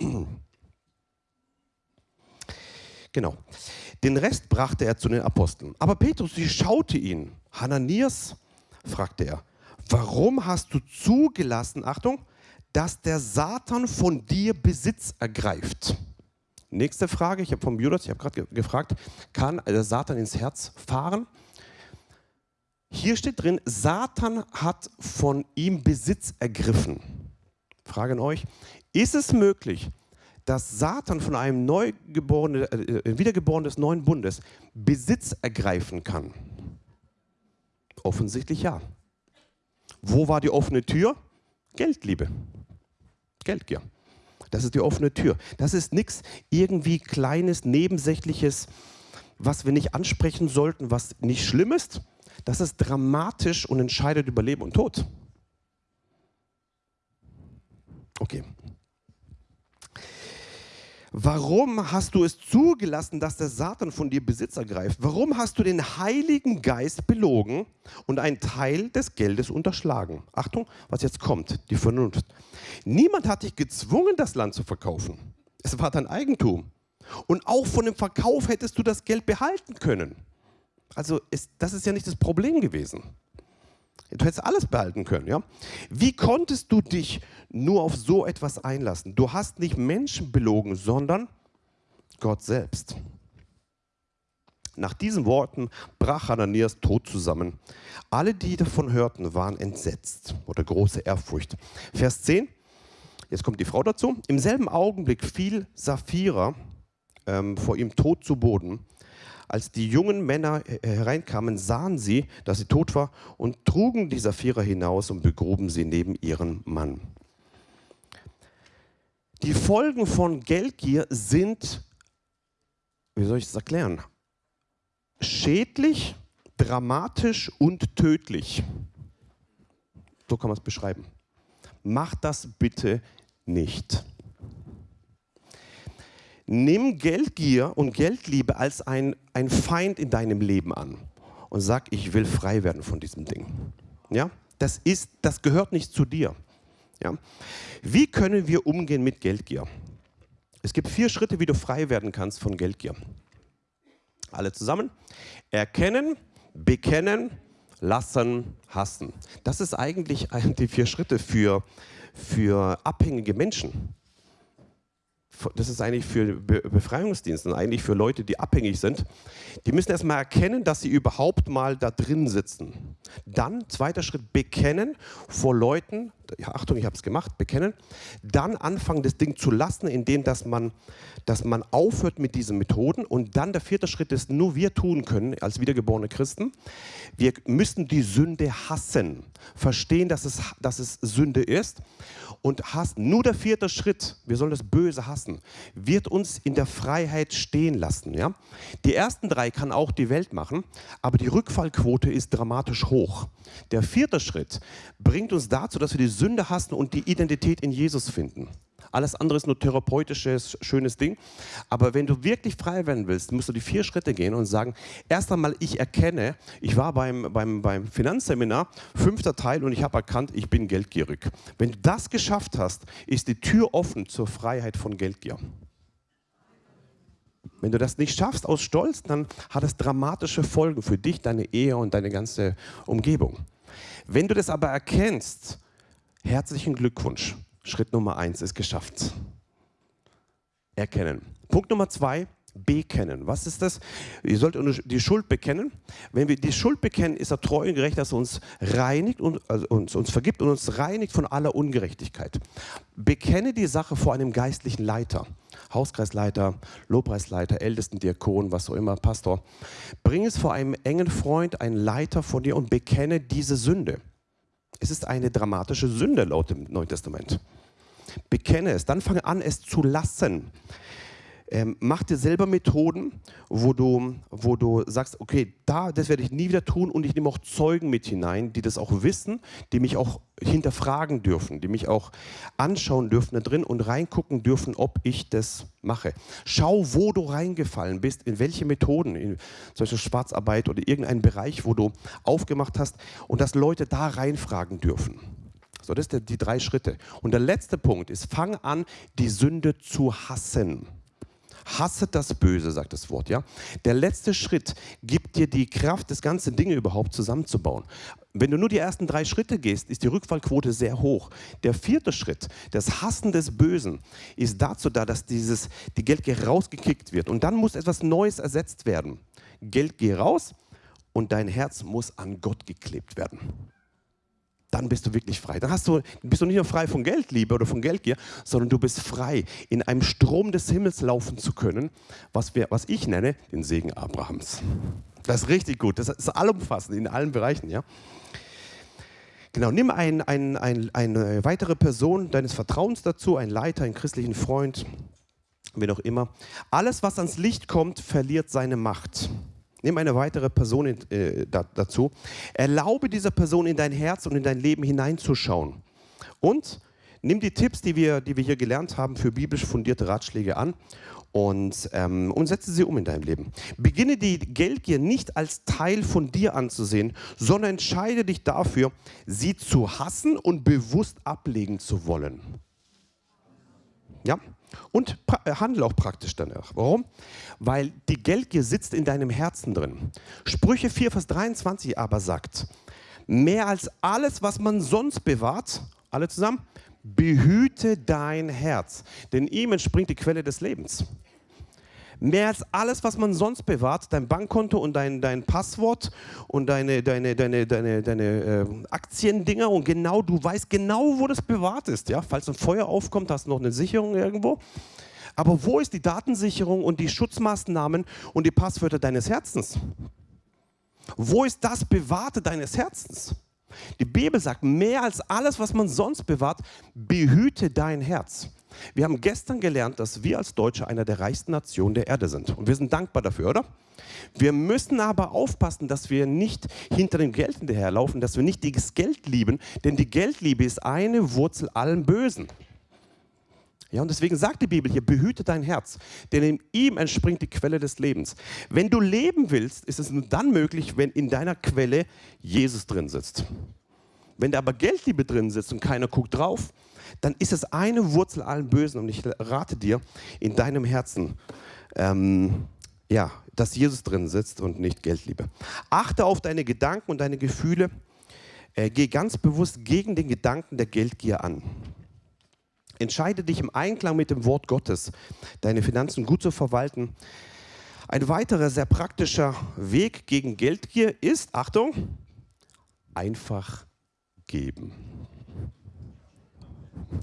Genau. Den Rest brachte er zu den Aposteln. Aber Petrus schaute ihn. Hananias, fragte er, warum hast du zugelassen, Achtung, dass der Satan von dir Besitz ergreift? Nächste Frage, ich habe vom Judas, ich habe gerade gefragt, kann der Satan ins Herz fahren? Hier steht drin, Satan hat von ihm Besitz ergriffen. Frage an euch, ist es möglich, dass Satan von einem Neugeborenen, äh, Wiedergeborenen des neuen Bundes Besitz ergreifen kann? Offensichtlich ja. Wo war die offene Tür? Geldliebe. Geldgier. Das ist die offene Tür. Das ist nichts irgendwie kleines, nebensächliches, was wir nicht ansprechen sollten, was nicht schlimm ist, das ist dramatisch und entscheidet über Leben und Tod. Okay. Warum hast du es zugelassen, dass der Satan von dir Besitz ergreift? Warum hast du den Heiligen Geist belogen und einen Teil des Geldes unterschlagen? Achtung, was jetzt kommt, die Vernunft. Niemand hat dich gezwungen, das Land zu verkaufen. Es war dein Eigentum. Und auch von dem Verkauf hättest du das Geld behalten können. Also ist, das ist ja nicht das Problem gewesen. Du hättest alles behalten können. Ja? Wie konntest du dich nur auf so etwas einlassen? Du hast nicht Menschen belogen, sondern Gott selbst. Nach diesen Worten brach Hananias tot zusammen. Alle, die davon hörten, waren entsetzt oder große Ehrfurcht. Vers 10, jetzt kommt die Frau dazu. Im selben Augenblick fiel Sapphira ähm, vor ihm tot zu Boden. Als die jungen Männer hereinkamen, sahen sie, dass sie tot war und trugen die Saphira hinaus und begruben sie neben ihren Mann. Die Folgen von Geldgier sind, wie soll ich das erklären, schädlich, dramatisch und tödlich. So kann man es beschreiben. Macht das bitte nicht. Nimm Geldgier und Geldliebe als ein, ein Feind in deinem Leben an und sag, ich will frei werden von diesem Ding. Ja? Das, ist, das gehört nicht zu dir. Ja? Wie können wir umgehen mit Geldgier? Es gibt vier Schritte, wie du frei werden kannst von Geldgier. Alle zusammen. Erkennen, bekennen, lassen, hassen. Das ist eigentlich die vier Schritte für, für abhängige Menschen das ist eigentlich für Befreiungsdienste, eigentlich für Leute, die abhängig sind. Die müssen erstmal erkennen, dass sie überhaupt mal da drin sitzen. Dann, zweiter Schritt, bekennen vor Leuten, ja, Achtung, ich habe es gemacht, bekennen. Dann anfangen, das Ding zu lassen, indem dass man, dass man aufhört mit diesen Methoden. Und dann der vierte Schritt ist, nur wir tun können als wiedergeborene Christen. Wir müssen die Sünde hassen, verstehen, dass es, dass es Sünde ist und hassen. Nur der vierte Schritt, wir sollen das Böse hassen, wird uns in der Freiheit stehen lassen. Ja? Die ersten drei kann auch die Welt machen, aber die Rückfallquote ist dramatisch hoch. Der vierte Schritt bringt uns dazu, dass wir die Sünde hassen und die Identität in Jesus finden. Alles andere ist nur therapeutisches, schönes Ding. Aber wenn du wirklich frei werden willst, musst du die vier Schritte gehen und sagen, erst einmal, ich erkenne, ich war beim, beim, beim Finanzseminar, fünfter Teil, und ich habe erkannt, ich bin geldgierig. Wenn du das geschafft hast, ist die Tür offen zur Freiheit von Geldgier. Wenn du das nicht schaffst aus Stolz, dann hat es dramatische Folgen für dich, deine Ehe und deine ganze Umgebung. Wenn du das aber erkennst, herzlichen Glückwunsch. Schritt Nummer eins ist geschafft. Erkennen. Punkt Nummer zwei, bekennen. Was ist das? Ihr sollt die Schuld bekennen. Wenn wir die Schuld bekennen, ist er treu und gerecht, dass er uns reinigt und also uns, uns vergibt und uns reinigt von aller Ungerechtigkeit. Bekenne die Sache vor einem geistlichen Leiter. Hauskreisleiter, Lobpreisleiter, Ältesten, Diakon, was auch immer, Pastor. Bring es vor einem engen Freund, einen Leiter von dir und bekenne diese Sünde. Es ist eine dramatische Sünde laut dem Neuen Testament. Bekenne es, dann fange an, es zu lassen. Ähm, mach dir selber Methoden, wo du, wo du sagst, okay, da, das werde ich nie wieder tun und ich nehme auch Zeugen mit hinein, die das auch wissen, die mich auch hinterfragen dürfen, die mich auch anschauen dürfen da drin und reingucken dürfen, ob ich das mache. Schau, wo du reingefallen bist, in welche Methoden, in solche Schwarzarbeit oder irgendeinen Bereich, wo du aufgemacht hast und dass Leute da reinfragen dürfen. So, das sind die drei Schritte. Und der letzte Punkt ist, fang an, die Sünde zu hassen. Hasset das Böse, sagt das Wort. Ja? Der letzte Schritt gibt dir die Kraft, das ganze Dinge überhaupt zusammenzubauen. Wenn du nur die ersten drei Schritte gehst, ist die Rückfallquote sehr hoch. Der vierte Schritt, das Hassen des Bösen, ist dazu da, dass dieses, die Geldgier rausgekickt wird. Und dann muss etwas Neues ersetzt werden. Geld geh raus und dein Herz muss an Gott geklebt werden dann bist du wirklich frei. Dann hast du, bist du nicht nur frei von Geldliebe oder von Geldgier, sondern du bist frei, in einem Strom des Himmels laufen zu können, was, wir, was ich nenne den Segen Abrahams. Das ist richtig gut. Das ist allumfassend in allen Bereichen. Ja? Genau, nimm ein, ein, ein, eine weitere Person deines Vertrauens dazu, einen Leiter, einen christlichen Freund, wen auch immer. Alles, was ans Licht kommt, verliert seine Macht. Nimm eine weitere Person in, äh, da, dazu. Erlaube dieser Person in dein Herz und in dein Leben hineinzuschauen. Und nimm die Tipps, die wir, die wir hier gelernt haben, für biblisch fundierte Ratschläge an und, ähm, und setze sie um in deinem Leben. Beginne die Geldgier nicht als Teil von dir anzusehen, sondern entscheide dich dafür, sie zu hassen und bewusst ablegen zu wollen. Ja? Und äh, handle auch praktisch danach. Warum? Weil die Geldgier sitzt in deinem Herzen drin. Sprüche 4, Vers 23 aber sagt, mehr als alles, was man sonst bewahrt, alle zusammen, behüte dein Herz, denn ihm entspringt die Quelle des Lebens. Mehr als alles, was man sonst bewahrt, dein Bankkonto und dein, dein Passwort und deine, deine, deine, deine, deine äh, Aktiendinger und genau, du weißt genau, wo das bewahrt ist. Ja? Falls ein Feuer aufkommt, hast du noch eine Sicherung irgendwo. Aber wo ist die Datensicherung und die Schutzmaßnahmen und die Passwörter deines Herzens? Wo ist das Bewahrte deines Herzens? Die Bibel sagt, mehr als alles, was man sonst bewahrt, behüte dein Herz. Wir haben gestern gelernt, dass wir als Deutsche einer der reichsten Nationen der Erde sind. Und wir sind dankbar dafür, oder? Wir müssen aber aufpassen, dass wir nicht hinter dem Geld hinterherlaufen, dass wir nicht das Geld lieben, denn die Geldliebe ist eine Wurzel allen Bösen. Ja, und deswegen sagt die Bibel hier, behüte dein Herz, denn in ihm entspringt die Quelle des Lebens. Wenn du leben willst, ist es nur dann möglich, wenn in deiner Quelle Jesus drin sitzt. Wenn da aber Geldliebe drin sitzt und keiner guckt drauf, dann ist es eine Wurzel allen Bösen. Und ich rate dir, in deinem Herzen, ähm, ja, dass Jesus drin sitzt und nicht Geldliebe. Achte auf deine Gedanken und deine Gefühle. Äh, geh ganz bewusst gegen den Gedanken der Geldgier an. Entscheide dich im Einklang mit dem Wort Gottes, deine Finanzen gut zu verwalten. Ein weiterer sehr praktischer Weg gegen Geldgier ist, Achtung, einfach geben.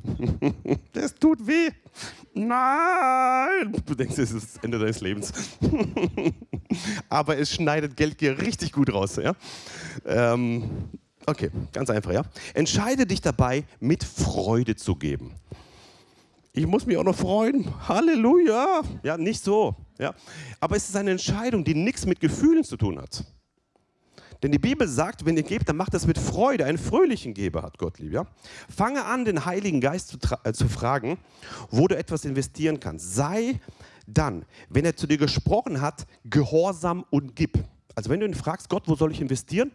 Es tut weh. Nein! Du denkst, es ist das Ende deines Lebens. Aber es schneidet Geldgier richtig gut raus. Ja? Ähm, okay, ganz einfach. Ja? Entscheide dich dabei, mit Freude zu geben. Ich muss mich auch noch freuen. Halleluja. Ja, nicht so. Ja? Aber es ist eine Entscheidung, die nichts mit Gefühlen zu tun hat. Denn die Bibel sagt, wenn ihr gebt, dann macht das mit Freude. Einen fröhlichen Geber hat Gott lieb. Ja? Fange an, den Heiligen Geist zu, äh, zu fragen, wo du etwas investieren kannst. Sei dann, wenn er zu dir gesprochen hat, gehorsam und gib. Also wenn du ihn fragst, Gott, wo soll ich investieren?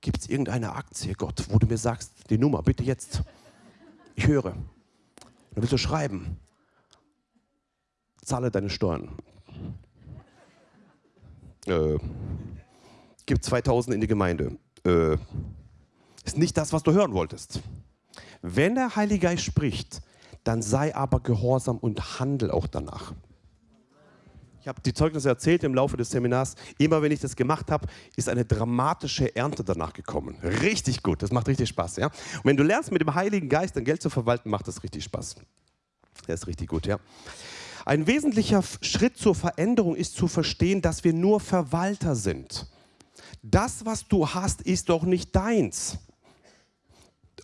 Gibt es irgendeine Aktie, Gott, wo du mir sagst, die Nummer, bitte jetzt. Ich höre. Dann willst du schreiben. Zahle deine Steuern. Äh, gib 2000 in die Gemeinde. Äh, ist nicht das, was du hören wolltest. Wenn der Heilige Geist spricht, dann sei aber gehorsam und handel auch danach. Ich habe die Zeugnisse erzählt im Laufe des Seminars. Immer wenn ich das gemacht habe, ist eine dramatische Ernte danach gekommen. Richtig gut, das macht richtig Spaß. Ja? Und wenn du lernst, mit dem Heiligen Geist dein Geld zu verwalten, macht das richtig Spaß. Der ist richtig gut, ja. Ein wesentlicher Schritt zur Veränderung ist zu verstehen, dass wir nur Verwalter sind das, was du hast, ist doch nicht deins.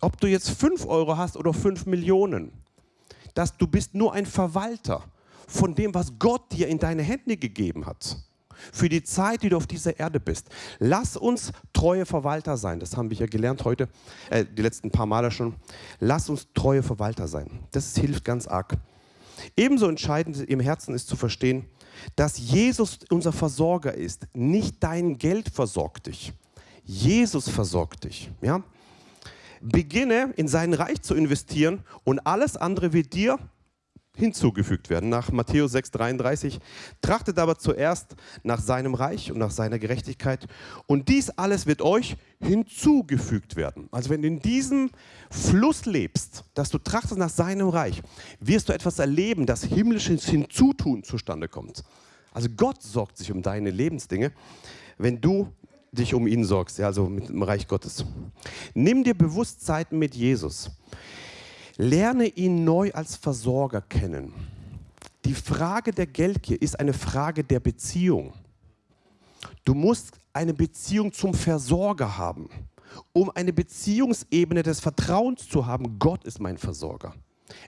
Ob du jetzt 5 Euro hast oder 5 Millionen, dass du bist nur ein Verwalter von dem, was Gott dir in deine Hände gegeben hat. Für die Zeit, die du auf dieser Erde bist. Lass uns treue Verwalter sein. Das haben wir ja gelernt heute, äh, die letzten paar Male schon. Lass uns treue Verwalter sein. Das hilft ganz arg. Ebenso entscheidend im Herzen ist zu verstehen, dass Jesus unser Versorger ist. Nicht dein Geld versorgt dich. Jesus versorgt dich. Ja? Beginne in sein Reich zu investieren und alles andere wird dir hinzugefügt werden. Nach Matthäus 6,33 trachtet aber zuerst nach seinem Reich und nach seiner Gerechtigkeit und dies alles wird euch hinzugefügt werden. Also wenn du in diesem Fluss lebst, dass du trachtest nach seinem Reich, wirst du etwas erleben, dass himmlisches Hinzutun zustande kommt. Also Gott sorgt sich um deine Lebensdinge, wenn du dich um ihn sorgst, also mit dem Reich Gottes. Nimm dir bewusst Zeiten mit Jesus. Lerne ihn neu als Versorger kennen. Die Frage der Geldgier ist eine Frage der Beziehung. Du musst eine Beziehung zum Versorger haben. Um eine Beziehungsebene des Vertrauens zu haben, Gott ist mein Versorger.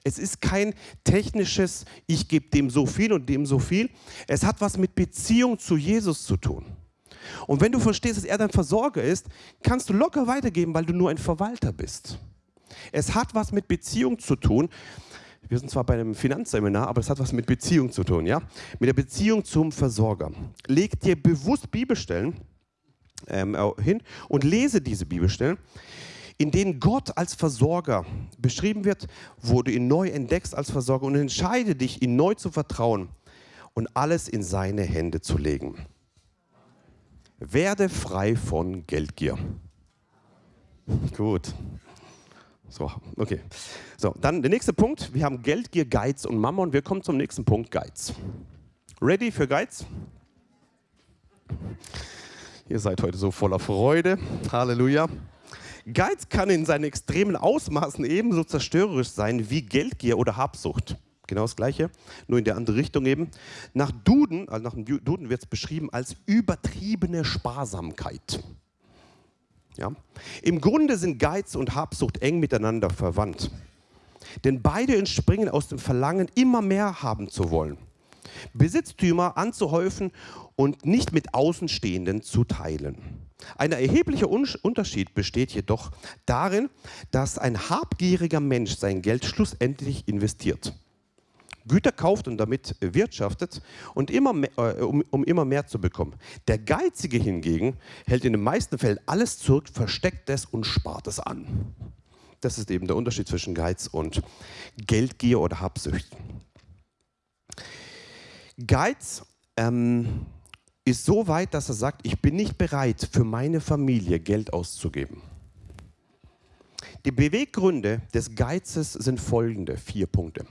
Es ist kein technisches, ich gebe dem so viel und dem so viel. Es hat was mit Beziehung zu Jesus zu tun. Und wenn du verstehst, dass er dein Versorger ist, kannst du locker weitergeben, weil du nur ein Verwalter bist. Es hat was mit Beziehung zu tun. Wir sind zwar bei einem Finanzseminar, aber es hat was mit Beziehung zu tun, ja? Mit der Beziehung zum Versorger. Leg dir bewusst Bibelstellen ähm, hin und lese diese Bibelstellen, in denen Gott als Versorger beschrieben wird, wo du ihn neu entdeckst als Versorger und entscheide dich, ihn neu zu vertrauen und alles in seine Hände zu legen. Werde frei von Geldgier. Gut. So, okay. So, dann der nächste Punkt. Wir haben Geldgier, Geiz und Mammon. Wir kommen zum nächsten Punkt, Geiz. Ready für Geiz? Ihr seid heute so voller Freude. Halleluja. Geiz kann in seinen extremen Ausmaßen ebenso zerstörerisch sein wie Geldgier oder Habsucht. Genau das Gleiche, nur in der andere Richtung eben. Nach Duden, also nach dem Duden wird es beschrieben als übertriebene Sparsamkeit. Ja? Im Grunde sind Geiz und Habsucht eng miteinander verwandt. Denn beide entspringen aus dem Verlangen, immer mehr haben zu wollen. Besitztümer anzuhäufen und nicht mit Außenstehenden zu teilen. Ein erheblicher Unterschied besteht jedoch darin, dass ein habgieriger Mensch sein Geld schlussendlich investiert. Güter kauft und damit wirtschaftet, und immer mehr, äh, um, um, immer mehr zu bekommen. Der Geizige hingegen hält in den meisten Fällen alles zurück, versteckt es und spart es an. Das ist eben der Unterschied zwischen Geiz und Geldgier oder Habsucht. Geiz ähm, ist so weit, dass er sagt, ich bin nicht bereit, für meine Familie Geld auszugeben. Die Beweggründe des Geizes sind folgende, vier Punkte.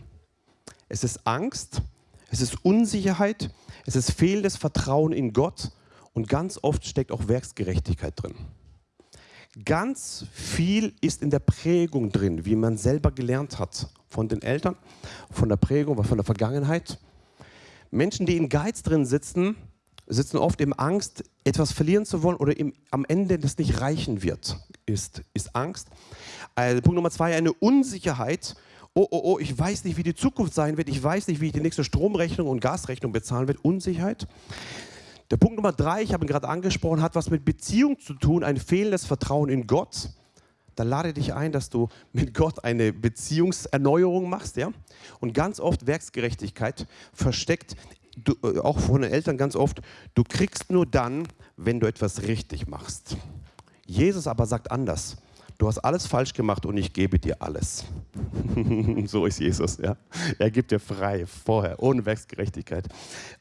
Es ist Angst, es ist Unsicherheit, es ist fehlendes Vertrauen in Gott und ganz oft steckt auch Werksgerechtigkeit drin. Ganz viel ist in der Prägung drin, wie man selber gelernt hat. Von den Eltern, von der Prägung, von der Vergangenheit. Menschen, die in Geiz drin sitzen, sitzen oft im Angst, etwas verlieren zu wollen oder im, am Ende das nicht reichen wird, ist, ist Angst. Also Punkt Nummer zwei, eine Unsicherheit. Oh, oh, oh, ich weiß nicht, wie die Zukunft sein wird. Ich weiß nicht, wie ich die nächste Stromrechnung und Gasrechnung bezahlen werde. Unsicherheit. Der Punkt Nummer drei, ich habe ihn gerade angesprochen, hat was mit Beziehung zu tun, ein fehlendes Vertrauen in Gott. Da lade dich ein, dass du mit Gott eine Beziehungserneuerung machst. Ja? Und ganz oft Werksgerechtigkeit versteckt du, äh, auch von den Eltern ganz oft, du kriegst nur dann, wenn du etwas richtig machst. Jesus aber sagt anders. Du hast alles falsch gemacht und ich gebe dir alles. so ist Jesus. Ja? Er gibt dir frei, vorher, ohne Werksgerechtigkeit,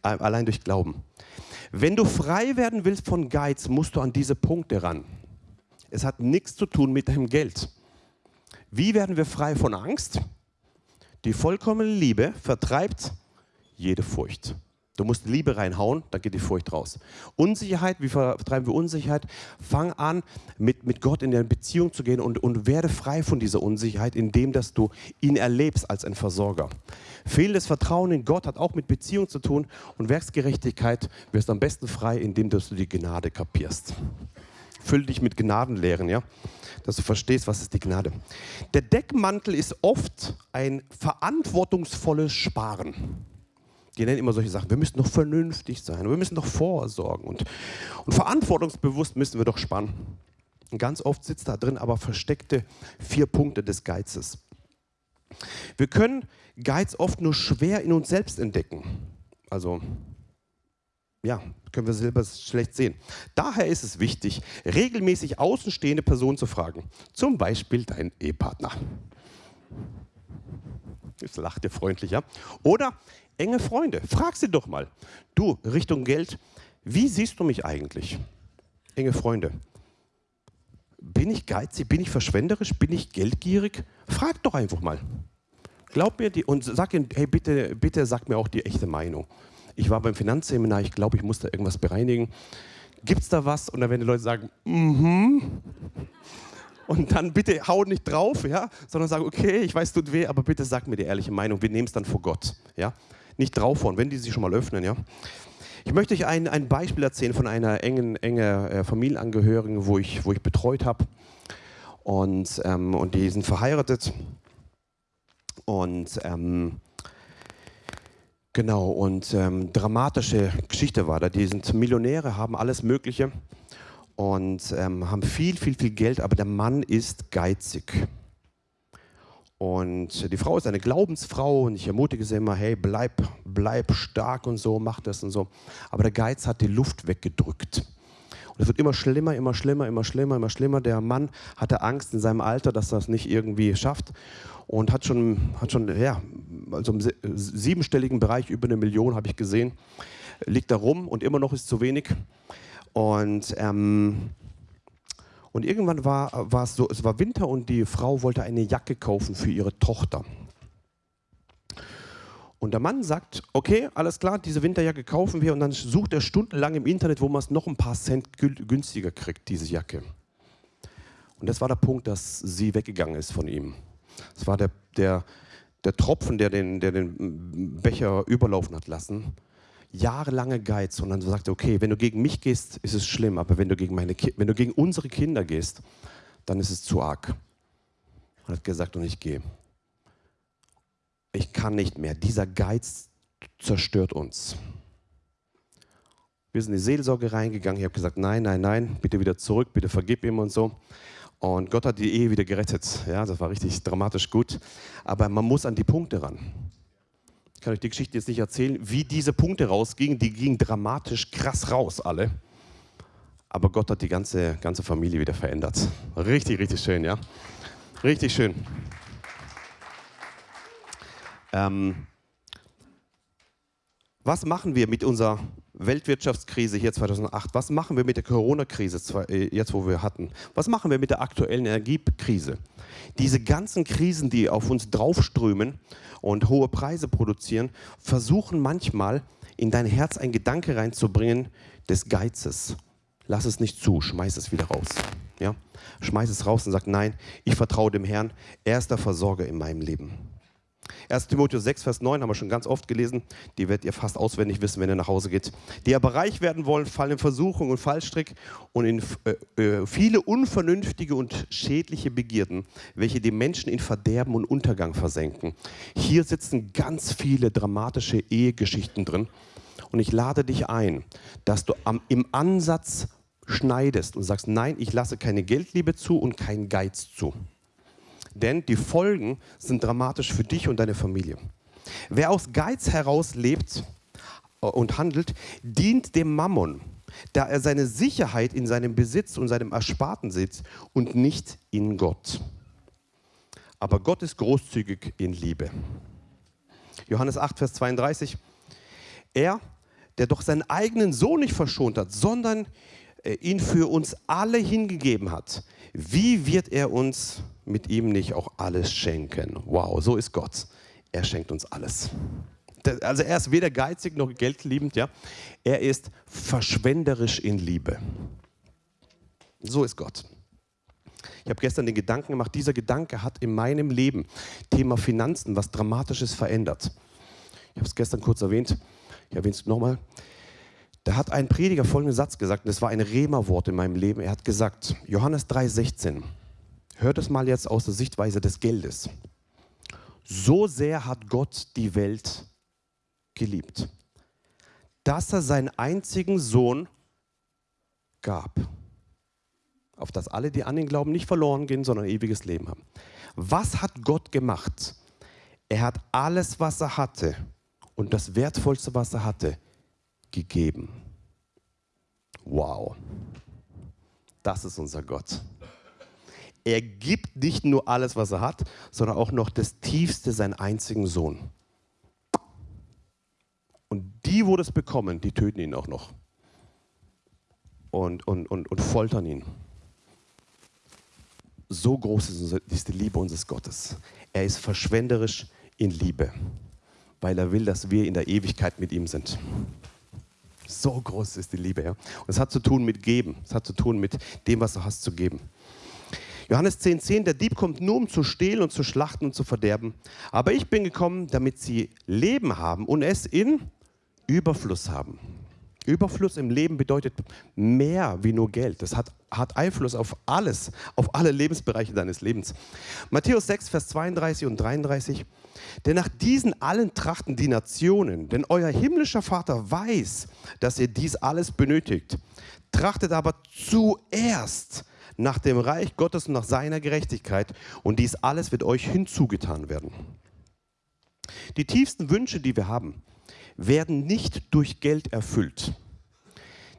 äh, allein durch Glauben. Wenn du frei werden willst von Geiz, musst du an diese Punkte ran. Es hat nichts zu tun mit deinem Geld. Wie werden wir frei von Angst? Die vollkommene Liebe vertreibt jede Furcht. Du musst Liebe reinhauen, dann geht die Furcht raus. Unsicherheit, wie vertreiben wir Unsicherheit? Fang an, mit, mit Gott in eine Beziehung zu gehen und, und werde frei von dieser Unsicherheit, indem dass du ihn erlebst als ein Versorger. Fehlendes Vertrauen in Gott hat auch mit Beziehung zu tun und Werksgerechtigkeit wirst am besten frei, indem dass du die Gnade kapierst. Füll dich mit Gnadenlehren, ja? dass du verstehst, was ist die Gnade. Der Deckmantel ist oft ein verantwortungsvolles Sparen die nennen immer solche Sachen, wir müssen doch vernünftig sein, wir müssen doch vorsorgen und, und verantwortungsbewusst müssen wir doch spannen. Und ganz oft sitzt da drin aber versteckte vier Punkte des Geizes. Wir können Geiz oft nur schwer in uns selbst entdecken. Also, ja, können wir selber schlecht sehen. Daher ist es wichtig, regelmäßig außenstehende Personen zu fragen. Zum Beispiel dein Ehepartner. Jetzt lacht ihr freundlicher. Oder enge Freunde. Frag sie doch mal. Du, Richtung Geld, wie siehst du mich eigentlich? Enge Freunde. Bin ich geizig? Bin ich verschwenderisch? Bin ich geldgierig? Frag doch einfach mal. Glaub mir die und sag ihnen, hey, bitte, bitte sag mir auch die echte Meinung. Ich war beim Finanzseminar, ich glaube, ich muss da irgendwas bereinigen. Gibt es da was? Und dann werden die Leute sagen, mhm. Mm und dann bitte hau nicht drauf, ja, sondern sag, okay, ich weiß, tut weh, aber bitte sag mir die ehrliche Meinung. Wir nehmen es dann vor Gott, ja nicht draufhauen, wenn die sich schon mal öffnen. Ja? Ich möchte euch ein, ein Beispiel erzählen von einer engen, engen äh, Familienangehörigen, wo ich, wo ich betreut habe. Und, ähm, und die sind verheiratet. Und ähm, genau, und ähm, dramatische Geschichte war da. Die sind Millionäre, haben alles Mögliche und ähm, haben viel, viel, viel Geld, aber der Mann ist geizig. Und die Frau ist eine Glaubensfrau und ich ermutige sie immer, hey, bleib, bleib stark und so, mach das und so. Aber der Geiz hat die Luft weggedrückt. Und es wird immer schlimmer, immer schlimmer, immer schlimmer, immer schlimmer. Der Mann hatte Angst in seinem Alter, dass er es nicht irgendwie schafft und hat schon, hat schon ja, also im siebenstelligen Bereich über eine Million, habe ich gesehen, liegt da rum und immer noch ist zu wenig. Und ähm, und irgendwann war, war es so, es war Winter und die Frau wollte eine Jacke kaufen für ihre Tochter. Und der Mann sagt, okay, alles klar, diese Winterjacke kaufen wir und dann sucht er stundenlang im Internet, wo man es noch ein paar Cent günstiger kriegt, diese Jacke. Und das war der Punkt, dass sie weggegangen ist von ihm. Das war der, der, der Tropfen, der den, der den Becher überlaufen hat lassen jahrelange Geiz und dann sagt er, okay, wenn du gegen mich gehst, ist es schlimm, aber wenn du gegen, meine, wenn du gegen unsere Kinder gehst, dann ist es zu arg. Und hat gesagt, und ich gehe. Ich kann nicht mehr. Dieser Geiz zerstört uns. Wir sind in die Seelsorge reingegangen. Ich habe gesagt, nein, nein, nein, bitte wieder zurück, bitte vergib ihm und so. Und Gott hat die Ehe wieder gerettet. Ja, das war richtig dramatisch gut. Aber man muss an die Punkte ran. Kann euch die Geschichte jetzt nicht erzählen, wie diese Punkte rausgingen. Die gingen dramatisch krass raus, alle. Aber Gott hat die ganze, ganze Familie wieder verändert. Richtig, richtig schön, ja. Richtig schön. Ähm, was machen wir mit unserer Weltwirtschaftskrise hier 2008? Was machen wir mit der Corona-Krise, äh, jetzt wo wir hatten? Was machen wir mit der aktuellen Energiekrise? Diese ganzen Krisen, die auf uns draufströmen und hohe Preise produzieren, versuchen manchmal in dein Herz einen Gedanke reinzubringen des Geizes. Lass es nicht zu, schmeiß es wieder raus. Ja? Schmeiß es raus und sag, nein, ich vertraue dem Herrn. Er ist der Versorger in meinem Leben. 1 Timotheus 6, Vers 9 haben wir schon ganz oft gelesen. Die werdet ihr fast auswendig wissen, wenn ihr nach Hause geht. Die aber reich werden wollen, fallen in Versuchung und Fallstrick und in äh, äh, viele unvernünftige und schädliche Begierden, welche die Menschen in Verderben und Untergang versenken. Hier sitzen ganz viele dramatische Ehegeschichten drin. Und ich lade dich ein, dass du am, im Ansatz schneidest und sagst, nein, ich lasse keine Geldliebe zu und keinen Geiz zu denn die Folgen sind dramatisch für dich und deine Familie. Wer aus Geiz heraus lebt äh, und handelt, dient dem Mammon, da er seine Sicherheit in seinem Besitz und seinem Ersparten sitzt und nicht in Gott. Aber Gott ist großzügig in Liebe. Johannes 8, Vers 32. Er, der doch seinen eigenen Sohn nicht verschont hat, sondern äh, ihn für uns alle hingegeben hat, wie wird er uns mit ihm nicht auch alles schenken? Wow, so ist Gott. Er schenkt uns alles. Also er ist weder geizig noch geldliebend, ja. Er ist verschwenderisch in Liebe. So ist Gott. Ich habe gestern den Gedanken gemacht, dieser Gedanke hat in meinem Leben, Thema Finanzen, was Dramatisches verändert. Ich habe es gestern kurz erwähnt, ich erwähne es nochmal. Da hat ein Prediger folgenden Satz gesagt, und das war ein Rema-Wort in meinem Leben. Er hat gesagt, Johannes 3,16, hört es mal jetzt aus der Sichtweise des Geldes. So sehr hat Gott die Welt geliebt, dass er seinen einzigen Sohn gab, auf das alle, die an ihn glauben, nicht verloren gehen, sondern ewiges Leben haben. Was hat Gott gemacht? Er hat alles, was er hatte, und das Wertvollste, was er hatte, gegeben. Wow, das ist unser Gott. Er gibt nicht nur alles, was er hat, sondern auch noch das Tiefste, seinen einzigen Sohn. Und die, wo das bekommen, die töten ihn auch noch und, und, und, und foltern ihn. So groß ist die Liebe unseres Gottes. Er ist verschwenderisch in Liebe, weil er will, dass wir in der Ewigkeit mit ihm sind. So groß ist die Liebe. Ja? Und es hat zu tun mit Geben. Es hat zu tun mit dem, was du hast zu geben. Johannes 10,10, 10, der Dieb kommt nur, um zu stehlen und zu schlachten und zu verderben. Aber ich bin gekommen, damit sie Leben haben und es in Überfluss haben. Überfluss im Leben bedeutet mehr wie nur Geld. Das hat, hat Einfluss auf alles, auf alle Lebensbereiche deines Lebens. Matthäus 6, Vers 32 und 33. Denn nach diesen allen trachten die Nationen, denn euer himmlischer Vater weiß, dass ihr dies alles benötigt. Trachtet aber zuerst nach dem Reich Gottes und nach seiner Gerechtigkeit und dies alles wird euch hinzugetan werden. Die tiefsten Wünsche, die wir haben, werden nicht durch Geld erfüllt.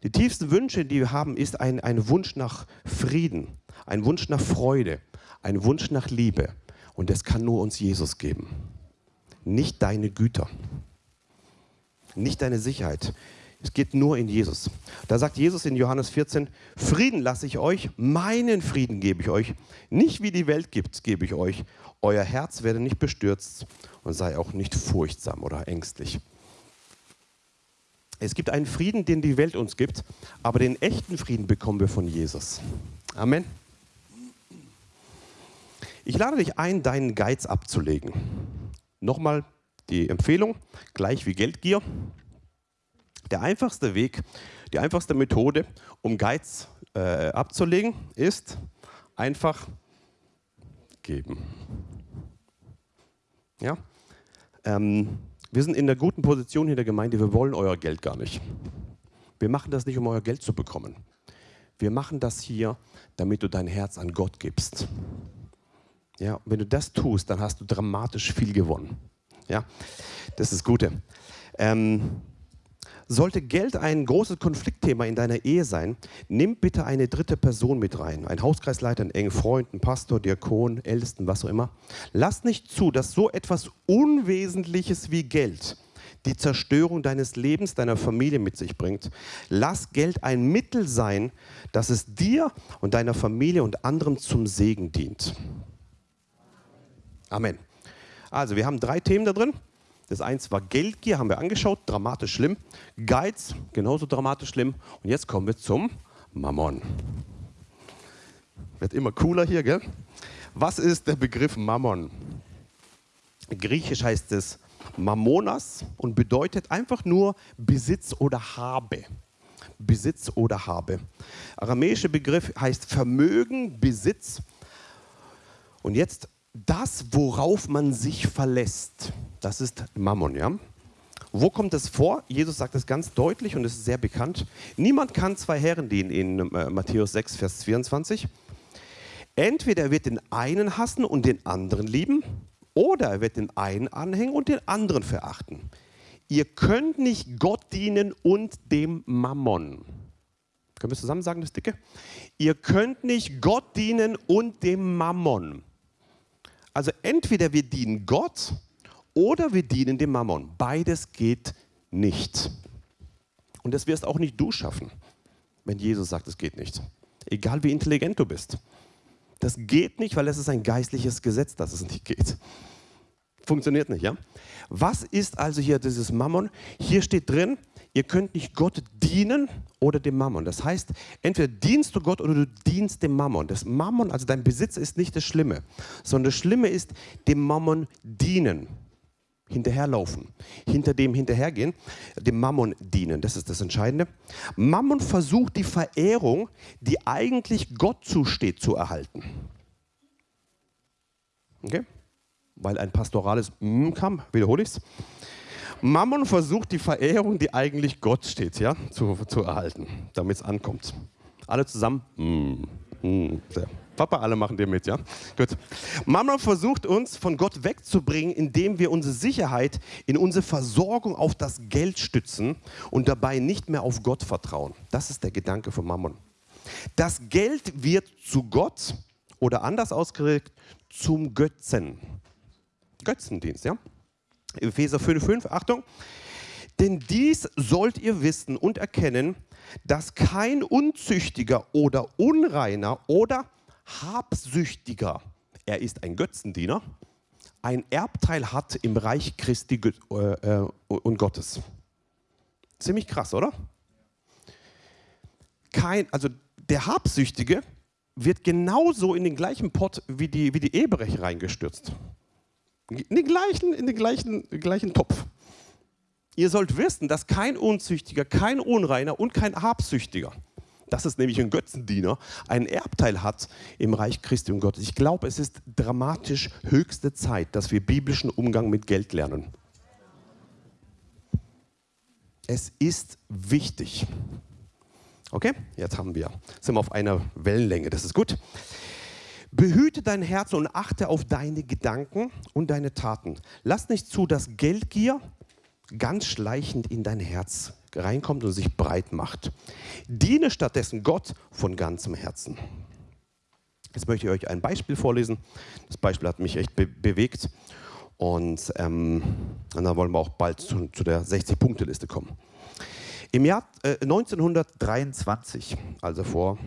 Die tiefsten Wünsche, die wir haben, ist ein, ein Wunsch nach Frieden, ein Wunsch nach Freude, ein Wunsch nach Liebe. Und das kann nur uns Jesus geben nicht deine Güter, nicht deine Sicherheit. Es geht nur in Jesus. Da sagt Jesus in Johannes 14, Frieden lasse ich euch, meinen Frieden gebe ich euch. Nicht wie die Welt gibt, gebe ich euch. Euer Herz werde nicht bestürzt und sei auch nicht furchtsam oder ängstlich. Es gibt einen Frieden, den die Welt uns gibt, aber den echten Frieden bekommen wir von Jesus. Amen. Ich lade dich ein, deinen Geiz abzulegen. Nochmal die Empfehlung, gleich wie Geldgier. Der einfachste Weg, die einfachste Methode, um Geiz äh, abzulegen, ist einfach geben. Ja? Ähm, wir sind in der guten Position hier in der Gemeinde, wir wollen euer Geld gar nicht. Wir machen das nicht, um euer Geld zu bekommen. Wir machen das hier, damit du dein Herz an Gott gibst. Ja, wenn du das tust, dann hast du dramatisch viel gewonnen. Ja, das ist das Gute. Ähm, sollte Geld ein großes Konfliktthema in deiner Ehe sein, nimm bitte eine dritte Person mit rein. Ein Hauskreisleiter, einen engen Freund, einen Pastor, Diakon, Ältesten, was auch immer. Lass nicht zu, dass so etwas Unwesentliches wie Geld die Zerstörung deines Lebens, deiner Familie mit sich bringt. Lass Geld ein Mittel sein, dass es dir und deiner Familie und anderen zum Segen dient. Amen. Also, wir haben drei Themen da drin. Das eins war Geldgier, haben wir angeschaut, dramatisch schlimm. Geiz, genauso dramatisch schlimm. Und jetzt kommen wir zum Mammon. Wird immer cooler hier, gell? Was ist der Begriff Mammon? Griechisch heißt es Mammonas und bedeutet einfach nur Besitz oder Habe. Besitz oder Habe. Aramäischer Begriff heißt Vermögen, Besitz. Und jetzt das, worauf man sich verlässt, das ist Mammon. Ja? Wo kommt es vor? Jesus sagt es ganz deutlich und es ist sehr bekannt. Niemand kann zwei Herren dienen in äh, Matthäus 6, Vers 24. Entweder er wird den einen hassen und den anderen lieben, oder er wird den einen anhängen und den anderen verachten. Ihr könnt nicht Gott dienen und dem Mammon. Können wir zusammen sagen, das Dicke? Ihr könnt nicht Gott dienen und dem Mammon. Also entweder wir dienen Gott oder wir dienen dem Mammon. Beides geht nicht. Und das wirst auch nicht du schaffen, wenn Jesus sagt, es geht nicht. Egal wie intelligent du bist. Das geht nicht, weil es ist ein geistliches Gesetz, dass es nicht geht. Funktioniert nicht, ja? Was ist also hier dieses Mammon? Hier steht drin, ihr könnt nicht Gott dienen oder dem Mammon. Das heißt, entweder dienst du Gott oder du dienst dem Mammon. Das Mammon, also dein Besitz, ist nicht das Schlimme, sondern das Schlimme ist dem Mammon dienen. Hinterherlaufen, hinter dem hinterhergehen, dem Mammon dienen. Das ist das Entscheidende. Mammon versucht die Verehrung, die eigentlich Gott zusteht, zu erhalten. Okay? weil ein pastorales M kam, wiederhole ich es. Mammon versucht die Verehrung, die eigentlich Gott steht, ja, zu, zu erhalten, damit es ankommt. Alle zusammen. Mm, mm, Papa, alle machen dir mit, ja? Gut. Mammon versucht uns von Gott wegzubringen, indem wir unsere Sicherheit in unsere Versorgung auf das Geld stützen und dabei nicht mehr auf Gott vertrauen. Das ist der Gedanke von Mammon. Das Geld wird zu Gott oder anders ausgedrückt zum Götzen. Götzendienst. Ja? Epheser 5,5, Achtung. Denn dies sollt ihr wissen und erkennen, dass kein Unzüchtiger oder Unreiner oder Habsüchtiger, er ist ein Götzendiener, ein Erbteil hat im Reich Christi äh, äh, und Gottes. Ziemlich krass, oder? Kein, also der Habsüchtige wird genauso in den gleichen Pott wie die, wie die Ehebrech reingestürzt. In den gleichen, in den gleichen, gleichen Topf. Ihr sollt wissen, dass kein Unzüchtiger, kein Unreiner und kein Habsüchtiger, das ist nämlich ein Götzendiener, einen Erbteil hat im Reich Christi und Gottes. Ich glaube, es ist dramatisch höchste Zeit, dass wir biblischen Umgang mit Geld lernen. Es ist wichtig. Okay, jetzt haben wir, sind wir auf einer Wellenlänge, das ist gut. Behüte dein Herz und achte auf deine Gedanken und deine Taten. Lass nicht zu, dass Geldgier ganz schleichend in dein Herz reinkommt und sich breit macht. Diene stattdessen Gott von ganzem Herzen. Jetzt möchte ich euch ein Beispiel vorlesen. Das Beispiel hat mich echt be bewegt. Und, ähm, und, dann wollen wir auch bald zu, zu der 60-Punkte-Liste kommen. Im Jahr äh, 1923, also vor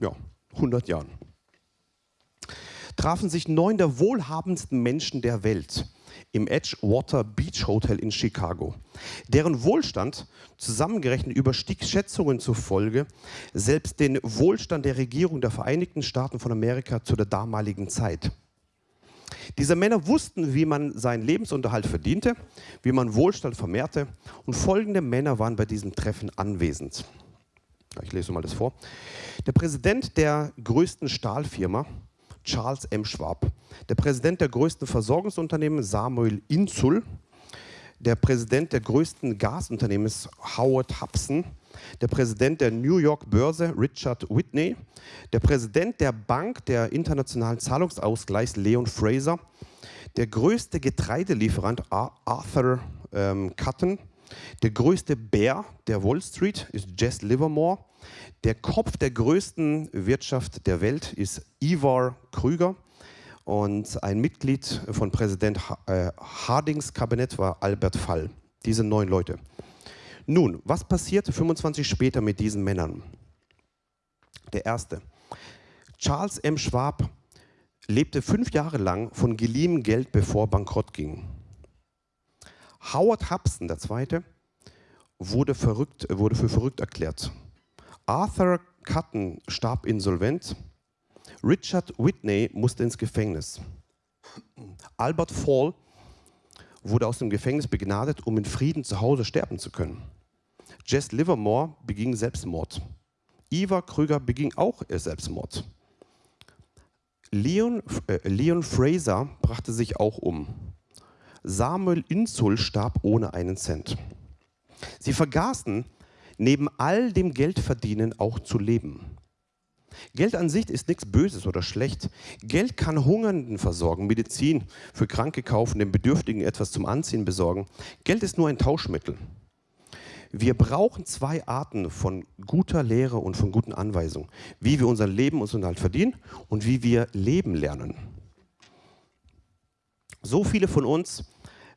ja, 100 Jahren, trafen sich neun der wohlhabendsten Menschen der Welt im Edgewater Beach Hotel in Chicago. Deren Wohlstand, zusammengerechnet überstieg Schätzungen zufolge, selbst den Wohlstand der Regierung der Vereinigten Staaten von Amerika zu der damaligen Zeit. Diese Männer wussten, wie man seinen Lebensunterhalt verdiente, wie man Wohlstand vermehrte und folgende Männer waren bei diesem Treffen anwesend. Ich lese mal das vor. Der Präsident der größten Stahlfirma, Charles M. Schwab, der Präsident der größten Versorgungsunternehmen Samuel Inzul, der Präsident der größten Gasunternehmens Howard Hubson, der Präsident der New York Börse Richard Whitney, der Präsident der Bank der internationalen Zahlungsausgleichs Leon Fraser, der größte Getreidelieferant Arthur ähm, Cotton, der größte Bär der Wall Street ist Jess Livermore, der Kopf der größten Wirtschaft der Welt ist Ivar Krüger und ein Mitglied von Präsident äh, Hardings Kabinett war Albert Fall. Diese neun Leute. Nun, was passierte 25 später mit diesen Männern? Der erste. Charles M. Schwab lebte fünf Jahre lang von geliehenem Geld, bevor bankrott ging. Howard Hubson, der zweite, wurde, verrückt, wurde für verrückt erklärt Arthur Cutton starb insolvent. Richard Whitney musste ins Gefängnis. Albert Fall wurde aus dem Gefängnis begnadet, um in Frieden zu Hause sterben zu können. Jess Livermore beging Selbstmord. Eva Krüger beging auch Selbstmord. Leon, äh, Leon Fraser brachte sich auch um. Samuel Insul starb ohne einen Cent. Sie vergaßen, neben all dem Geldverdienen auch zu leben. Geld an sich ist nichts Böses oder schlecht. Geld kann Hungernden versorgen, Medizin für Kranke kaufen, den Bedürftigen etwas zum Anziehen besorgen. Geld ist nur ein Tauschmittel. Wir brauchen zwei Arten von guter Lehre und von guten Anweisungen. Wie wir unser Leben uns halt verdienen und wie wir leben lernen. So viele von uns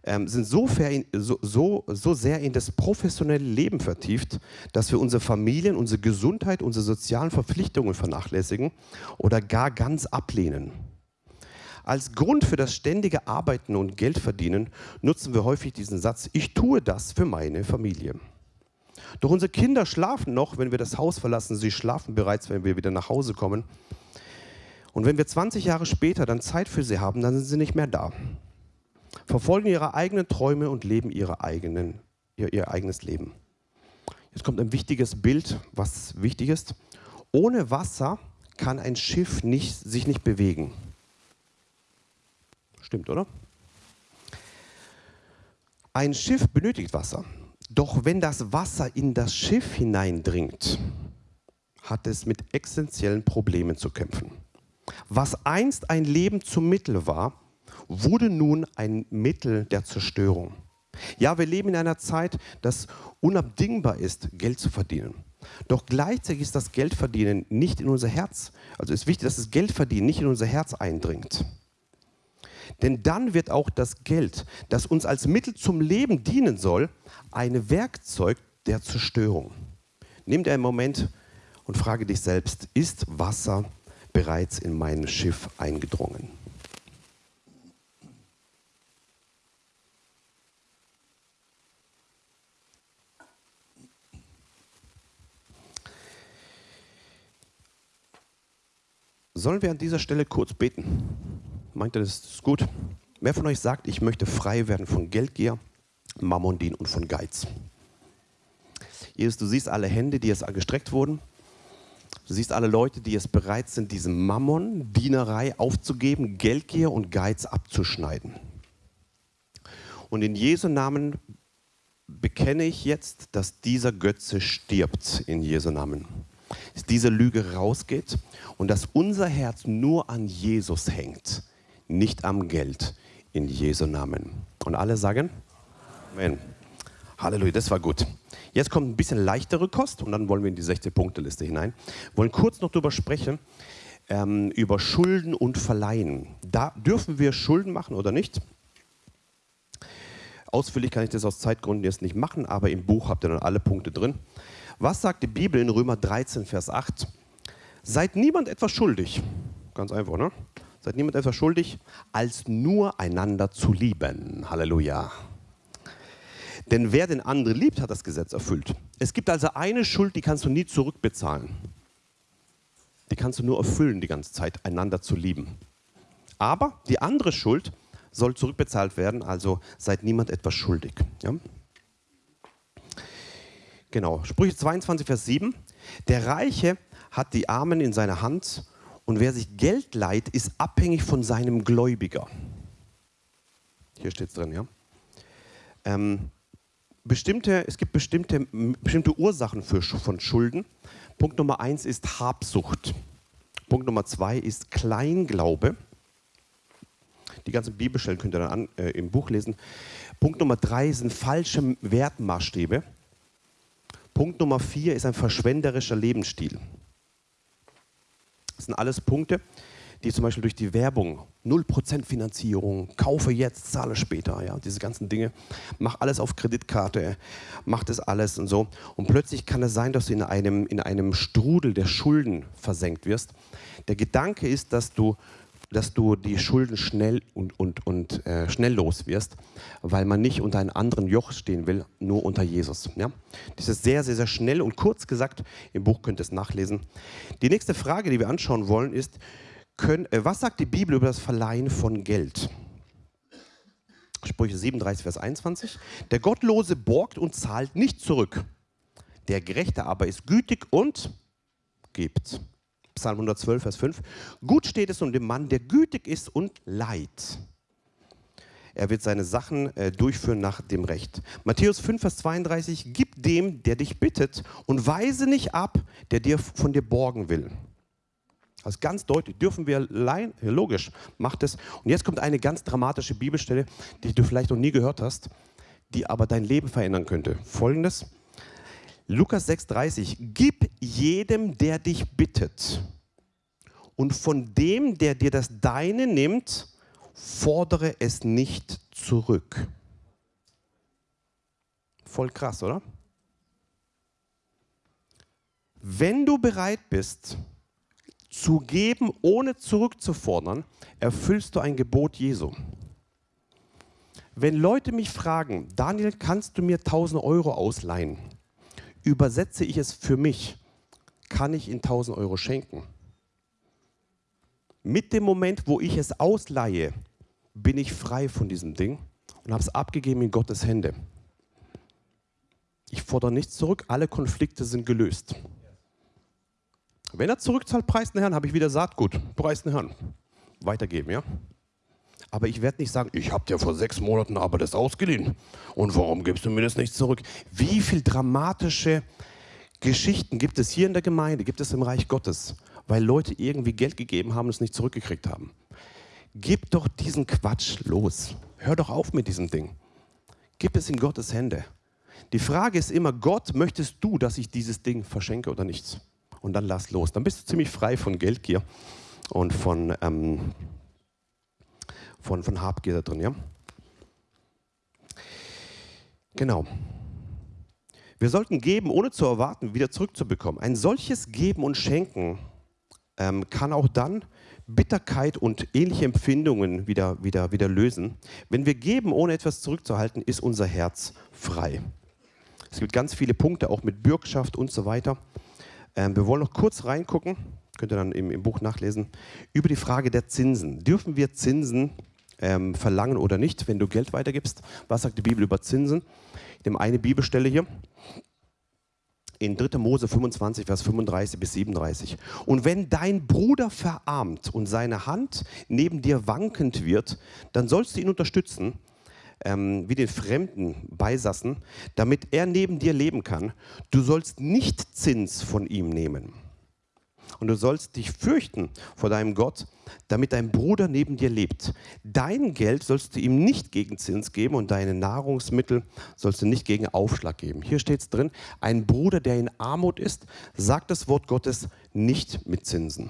ähm, sind so, so, so, so sehr in das professionelle Leben vertieft, dass wir unsere Familien, unsere Gesundheit, unsere sozialen Verpflichtungen vernachlässigen oder gar ganz ablehnen. Als Grund für das ständige Arbeiten und Geldverdienen nutzen wir häufig diesen Satz, ich tue das für meine Familie. Doch unsere Kinder schlafen noch, wenn wir das Haus verlassen, sie schlafen bereits, wenn wir wieder nach Hause kommen. Und wenn wir 20 Jahre später dann Zeit für sie haben, dann sind sie nicht mehr da verfolgen ihre eigenen Träume und leben ihre eigenen, ihr, ihr eigenes Leben. Jetzt kommt ein wichtiges Bild, was wichtig ist. Ohne Wasser kann ein Schiff nicht, sich nicht bewegen. Stimmt, oder? Ein Schiff benötigt Wasser. Doch wenn das Wasser in das Schiff hineindringt, hat es mit essentiellen Problemen zu kämpfen. Was einst ein Leben zum Mittel war, wurde nun ein Mittel der Zerstörung. Ja, wir leben in einer Zeit, das unabdingbar ist, Geld zu verdienen. Doch gleichzeitig ist das Geldverdienen nicht in unser Herz, also ist wichtig, dass das Geldverdienen nicht in unser Herz eindringt. Denn dann wird auch das Geld, das uns als Mittel zum Leben dienen soll, ein Werkzeug der Zerstörung. Nimm dir einen Moment und frage dich selbst, ist Wasser bereits in mein Schiff eingedrungen? Sollen wir an dieser Stelle kurz beten? Meint ihr, das ist gut? Wer von euch sagt, ich möchte frei werden von Geldgier, Mammondien und von Geiz? Jesus, du siehst alle Hände, die jetzt gestreckt wurden. Du siehst alle Leute, die jetzt bereit sind, diese Mammon, Dienerei aufzugeben, Geldgier und Geiz abzuschneiden. Und in Jesu Namen bekenne ich jetzt, dass dieser Götze stirbt in Jesu Namen diese Lüge rausgeht und dass unser Herz nur an Jesus hängt, nicht am Geld, in Jesu Namen. Und alle sagen Amen. Halleluja, das war gut. Jetzt kommt ein bisschen leichtere Kost und dann wollen wir in die 16-Punkte-Liste hinein. Wir wollen kurz noch darüber sprechen, ähm, über Schulden und Verleihen. Da dürfen wir Schulden machen oder nicht? Ausführlich kann ich das aus Zeitgründen jetzt nicht machen, aber im Buch habt ihr dann alle Punkte drin. Was sagt die Bibel in Römer 13, Vers 8? Seid niemand etwas schuldig. Ganz einfach, ne? Seid niemand etwas schuldig, als nur einander zu lieben. Halleluja. Denn wer den anderen liebt, hat das Gesetz erfüllt. Es gibt also eine Schuld, die kannst du nie zurückbezahlen. Die kannst du nur erfüllen die ganze Zeit, einander zu lieben. Aber die andere Schuld soll zurückbezahlt werden, also seid niemand etwas schuldig. Ja? Genau, Sprüche 22, Vers 7. Der Reiche hat die Armen in seiner Hand und wer sich Geld leiht, ist abhängig von seinem Gläubiger. Hier steht es drin, ja. Ähm, bestimmte, es gibt bestimmte, bestimmte Ursachen für, von Schulden. Punkt Nummer eins ist Habsucht. Punkt Nummer zwei ist Kleinglaube. Die ganzen Bibelstellen könnt ihr dann an, äh, im Buch lesen. Punkt Nummer drei sind falsche Wertmaßstäbe. Punkt Nummer vier ist ein verschwenderischer Lebensstil. Das sind alles Punkte, die zum Beispiel durch die Werbung, 0% Finanzierung, kaufe jetzt, zahle später, ja, diese ganzen Dinge, mach alles auf Kreditkarte, mach das alles und so. Und plötzlich kann es sein, dass du in einem, in einem Strudel der Schulden versenkt wirst. Der Gedanke ist, dass du dass du die Schulden schnell und, und, und äh, schnell los wirst, weil man nicht unter einem anderen Joch stehen will, nur unter Jesus. Ja? Das ist sehr, sehr, sehr schnell und kurz gesagt, im Buch könnt ihr es nachlesen. Die nächste Frage, die wir anschauen wollen, ist, können, äh, was sagt die Bibel über das Verleihen von Geld? Sprüche 37, Vers 21. Der Gottlose borgt und zahlt nicht zurück. Der Gerechte aber ist gütig und gibt. Psalm 112, Vers 5. Gut steht es um den Mann, der gütig ist und leid. Er wird seine Sachen äh, durchführen nach dem Recht. Matthäus 5, Vers 32. Gib dem, der dich bittet, und weise nicht ab, der dir von dir borgen will. Also ganz deutlich, dürfen wir leihen? Ja, logisch, macht es. Und jetzt kommt eine ganz dramatische Bibelstelle, die du vielleicht noch nie gehört hast, die aber dein Leben verändern könnte. Folgendes, Lukas 6,30, gib jedem, der dich bittet. Und von dem, der dir das Deine nimmt, fordere es nicht zurück. Voll krass, oder? Wenn du bereit bist, zu geben, ohne zurückzufordern, erfüllst du ein Gebot Jesu. Wenn Leute mich fragen, Daniel, kannst du mir 1000 Euro ausleihen? Übersetze ich es für mich, kann ich ihn 1000 Euro schenken? Mit dem Moment, wo ich es ausleihe, bin ich frei von diesem Ding und habe es abgegeben in Gottes Hände. Ich fordere nichts zurück, alle Konflikte sind gelöst. Wenn er zurückzahlt, preist den Herrn, habe ich wieder Saatgut, preist den Herrn. Weitergeben, ja? Aber ich werde nicht sagen, ich habe dir vor sechs Monaten aber das ausgeliehen. Und warum gibst du mir das nicht zurück? Wie viele dramatische Geschichten gibt es hier in der Gemeinde, gibt es im Reich Gottes, weil Leute irgendwie Geld gegeben haben und es nicht zurückgekriegt haben? Gib doch diesen Quatsch los. Hör doch auf mit diesem Ding. Gib es in Gottes Hände. Die Frage ist immer, Gott, möchtest du, dass ich dieses Ding verschenke oder nichts? Und dann lass los. Dann bist du ziemlich frei von Geldgier und von, ähm, von, von Habgier da drin. Ja? Genau. Wir sollten geben, ohne zu erwarten, wieder zurückzubekommen. Ein solches Geben und Schenken ähm, kann auch dann Bitterkeit und ähnliche Empfindungen wieder, wieder, wieder lösen. Wenn wir geben, ohne etwas zurückzuhalten, ist unser Herz frei. Es gibt ganz viele Punkte, auch mit Bürgschaft und so weiter. Ähm, wir wollen noch kurz reingucken, könnt ihr dann im, im, Buch nachlesen, über die Frage der Zinsen. Dürfen wir Zinsen ähm, verlangen oder nicht, wenn du Geld weitergibst? Was sagt die Bibel über Zinsen? Ich nehme eine Bibelstelle hier in 3. Mose 25, Vers 35 bis 37. Und wenn dein Bruder verarmt und seine Hand neben dir wankend wird, dann sollst du ihn unterstützen, ähm, wie den Fremden Beisassen, damit er neben dir leben kann. Du sollst nicht Zins von ihm nehmen. Und du sollst dich fürchten vor deinem Gott, damit dein Bruder neben dir lebt. Dein Geld sollst du ihm nicht gegen Zins geben und deine Nahrungsmittel sollst du nicht gegen Aufschlag geben. Hier steht es drin, ein Bruder, der in Armut ist, sagt das Wort Gottes nicht mit Zinsen.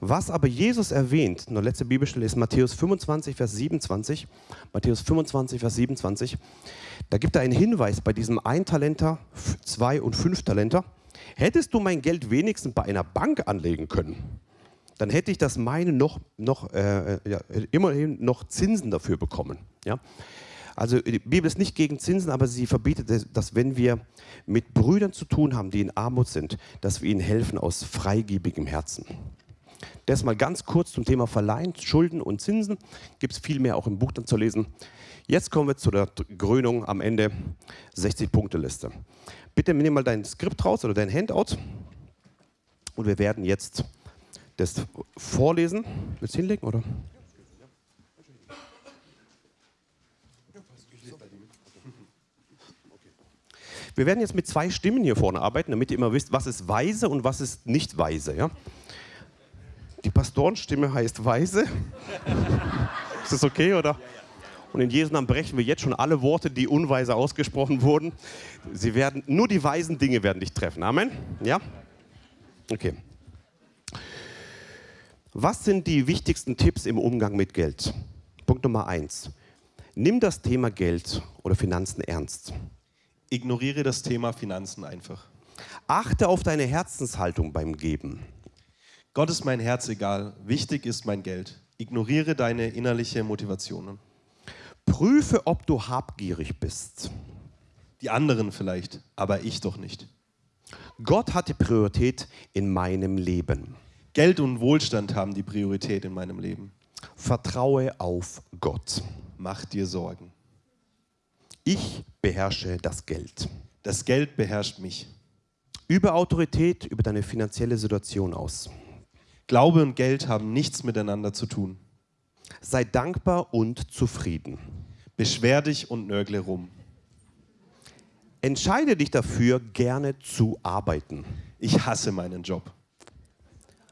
Was aber Jesus erwähnt, eine letzte Bibelstelle ist Matthäus 25, Vers 27. Matthäus 25, Vers 27. Da gibt er einen Hinweis bei diesem Eintalenter, Zwei- und Fünftalenter. Hättest du mein Geld wenigstens bei einer Bank anlegen können, dann hätte ich das meine noch, noch äh, ja, immerhin noch Zinsen dafür bekommen. Ja? Also die Bibel ist nicht gegen Zinsen, aber sie verbietet, dass wenn wir mit Brüdern zu tun haben, die in Armut sind, dass wir ihnen helfen aus freigebigem Herzen. Das mal ganz kurz zum Thema Verleihen, Schulden und Zinsen. Gibt es viel mehr auch im Buch dann zu lesen. Jetzt kommen wir zu der Krönung am Ende 60-Punkte-Liste. Bitte nimm mal dein Skript raus oder dein Handout und wir werden jetzt das vorlesen. Willst du hinlegen oder? Wir werden jetzt mit zwei Stimmen hier vorne arbeiten, damit ihr immer wisst, was ist weise und was ist nicht weise. Ja? Die Pastorenstimme heißt weise. ist das okay oder? Und in Jesu Namen brechen wir jetzt schon alle Worte, die unweise ausgesprochen wurden. Sie werden, nur die weisen Dinge werden dich treffen. Amen? Ja? Okay. Was sind die wichtigsten Tipps im Umgang mit Geld? Punkt Nummer eins. Nimm das Thema Geld oder Finanzen ernst. Ignoriere das Thema Finanzen einfach. Achte auf deine Herzenshaltung beim Geben. Gott ist mein Herz egal, wichtig ist mein Geld. Ignoriere deine innerliche Motivationen. Prüfe, ob du habgierig bist. Die anderen vielleicht, aber ich doch nicht. Gott hat die Priorität in meinem Leben. Geld und Wohlstand haben die Priorität in meinem Leben. Vertraue auf Gott. Mach dir Sorgen. Ich beherrsche das Geld. Das Geld beherrscht mich. Übe Autorität über deine finanzielle Situation aus. Glaube und Geld haben nichts miteinander zu tun. Sei dankbar und zufrieden. Beschwer dich und nörgle rum. Entscheide dich dafür, gerne zu arbeiten. Ich hasse meinen Job.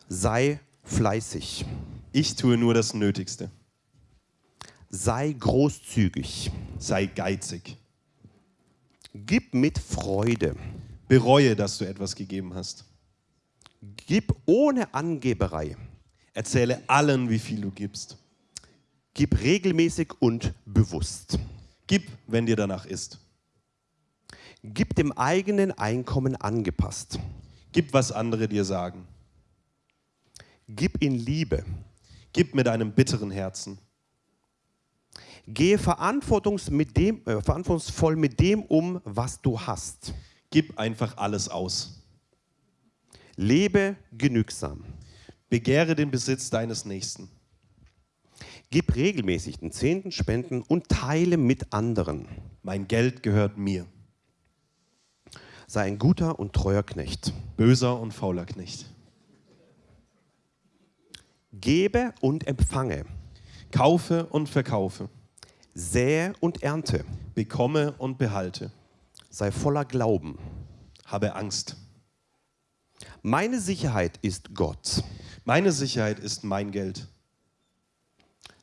Sei fleißig. Ich tue nur das Nötigste. Sei großzügig. Sei geizig. Gib mit Freude. Bereue, dass du etwas gegeben hast. Gib ohne Angeberei. Erzähle allen, wie viel du gibst. Gib regelmäßig und bewusst. Gib, wenn dir danach ist. Gib dem eigenen Einkommen angepasst. Gib, was andere dir sagen. Gib in Liebe. Gib mit einem bitteren Herzen. Gehe mit dem, äh, verantwortungsvoll mit dem um, was du hast. Gib einfach alles aus. Lebe genügsam. Begehre den Besitz deines Nächsten. Gib regelmäßig den Zehnten, Spenden und teile mit anderen. Mein Geld gehört mir. Sei ein guter und treuer Knecht. Böser und fauler Knecht. Gebe und empfange. Kaufe und verkaufe. Sähe und ernte. Bekomme und behalte. Sei voller Glauben. Habe Angst. Meine Sicherheit ist Gott. Meine Sicherheit ist mein Geld.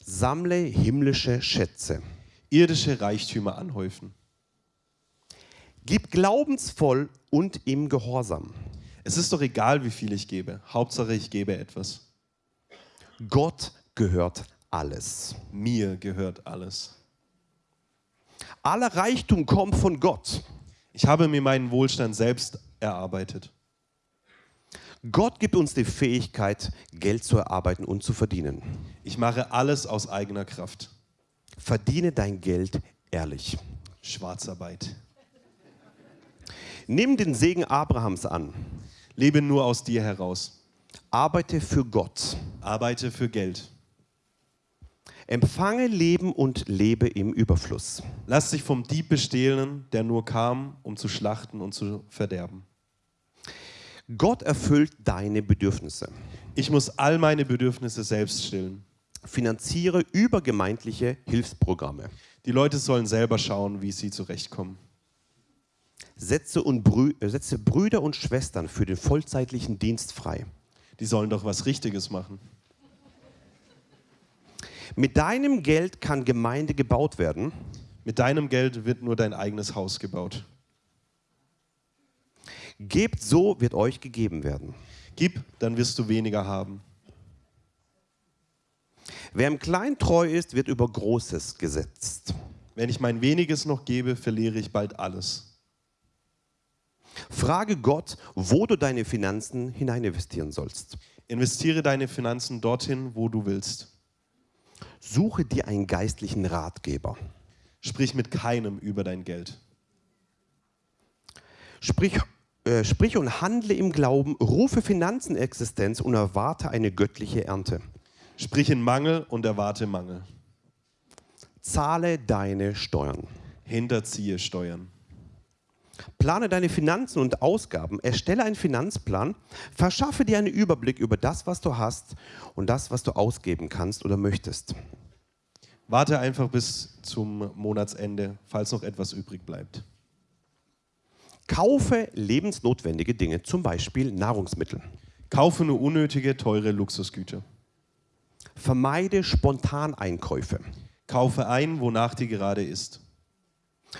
Sammle himmlische Schätze. Irdische Reichtümer anhäufen. Gib glaubensvoll und im Gehorsam. Es ist doch egal, wie viel ich gebe. Hauptsache, ich gebe etwas. Gott gehört alles. Mir gehört alles. Aller Reichtum kommt von Gott. Ich habe mir meinen Wohlstand selbst erarbeitet. Gott gibt uns die Fähigkeit, Geld zu erarbeiten und zu verdienen. Ich mache alles aus eigener Kraft. Verdiene dein Geld ehrlich. Schwarzarbeit. Nimm den Segen Abrahams an. Lebe nur aus dir heraus. Arbeite für Gott. Arbeite für Geld. Empfange Leben und lebe im Überfluss. Lass dich vom Dieb bestehlen, der nur kam, um zu schlachten und zu verderben. Gott erfüllt deine Bedürfnisse. Ich muss all meine Bedürfnisse selbst stillen. Finanziere übergemeindliche Hilfsprogramme. Die Leute sollen selber schauen, wie sie zurechtkommen. Setze, und Brü äh, setze Brüder und Schwestern für den vollzeitlichen Dienst frei. Die sollen doch was Richtiges machen. Mit deinem Geld kann Gemeinde gebaut werden. Mit deinem Geld wird nur dein eigenes Haus gebaut. Gebt so, wird euch gegeben werden. Gib, dann wirst du weniger haben. Wer im Kleinen treu ist, wird über Großes gesetzt. Wenn ich mein weniges noch gebe, verliere ich bald alles. Frage Gott, wo du deine Finanzen hineininvestieren sollst. Investiere deine Finanzen dorthin, wo du willst. Suche dir einen geistlichen Ratgeber. Sprich mit keinem über dein Geld. Sprich, äh, sprich und handle im Glauben, rufe Finanzen in Existenz und erwarte eine göttliche Ernte. Sprich in Mangel und erwarte Mangel. Zahle deine Steuern. Hinterziehe Steuern. Plane deine Finanzen und Ausgaben, erstelle einen Finanzplan, verschaffe dir einen Überblick über das, was du hast und das, was du ausgeben kannst oder möchtest. Warte einfach bis zum Monatsende, falls noch etwas übrig bleibt. Kaufe lebensnotwendige Dinge, zum Beispiel Nahrungsmittel. Kaufe nur unnötige, teure Luxusgüter. Vermeide Spontaneinkäufe. Kaufe ein, wonach dir gerade ist.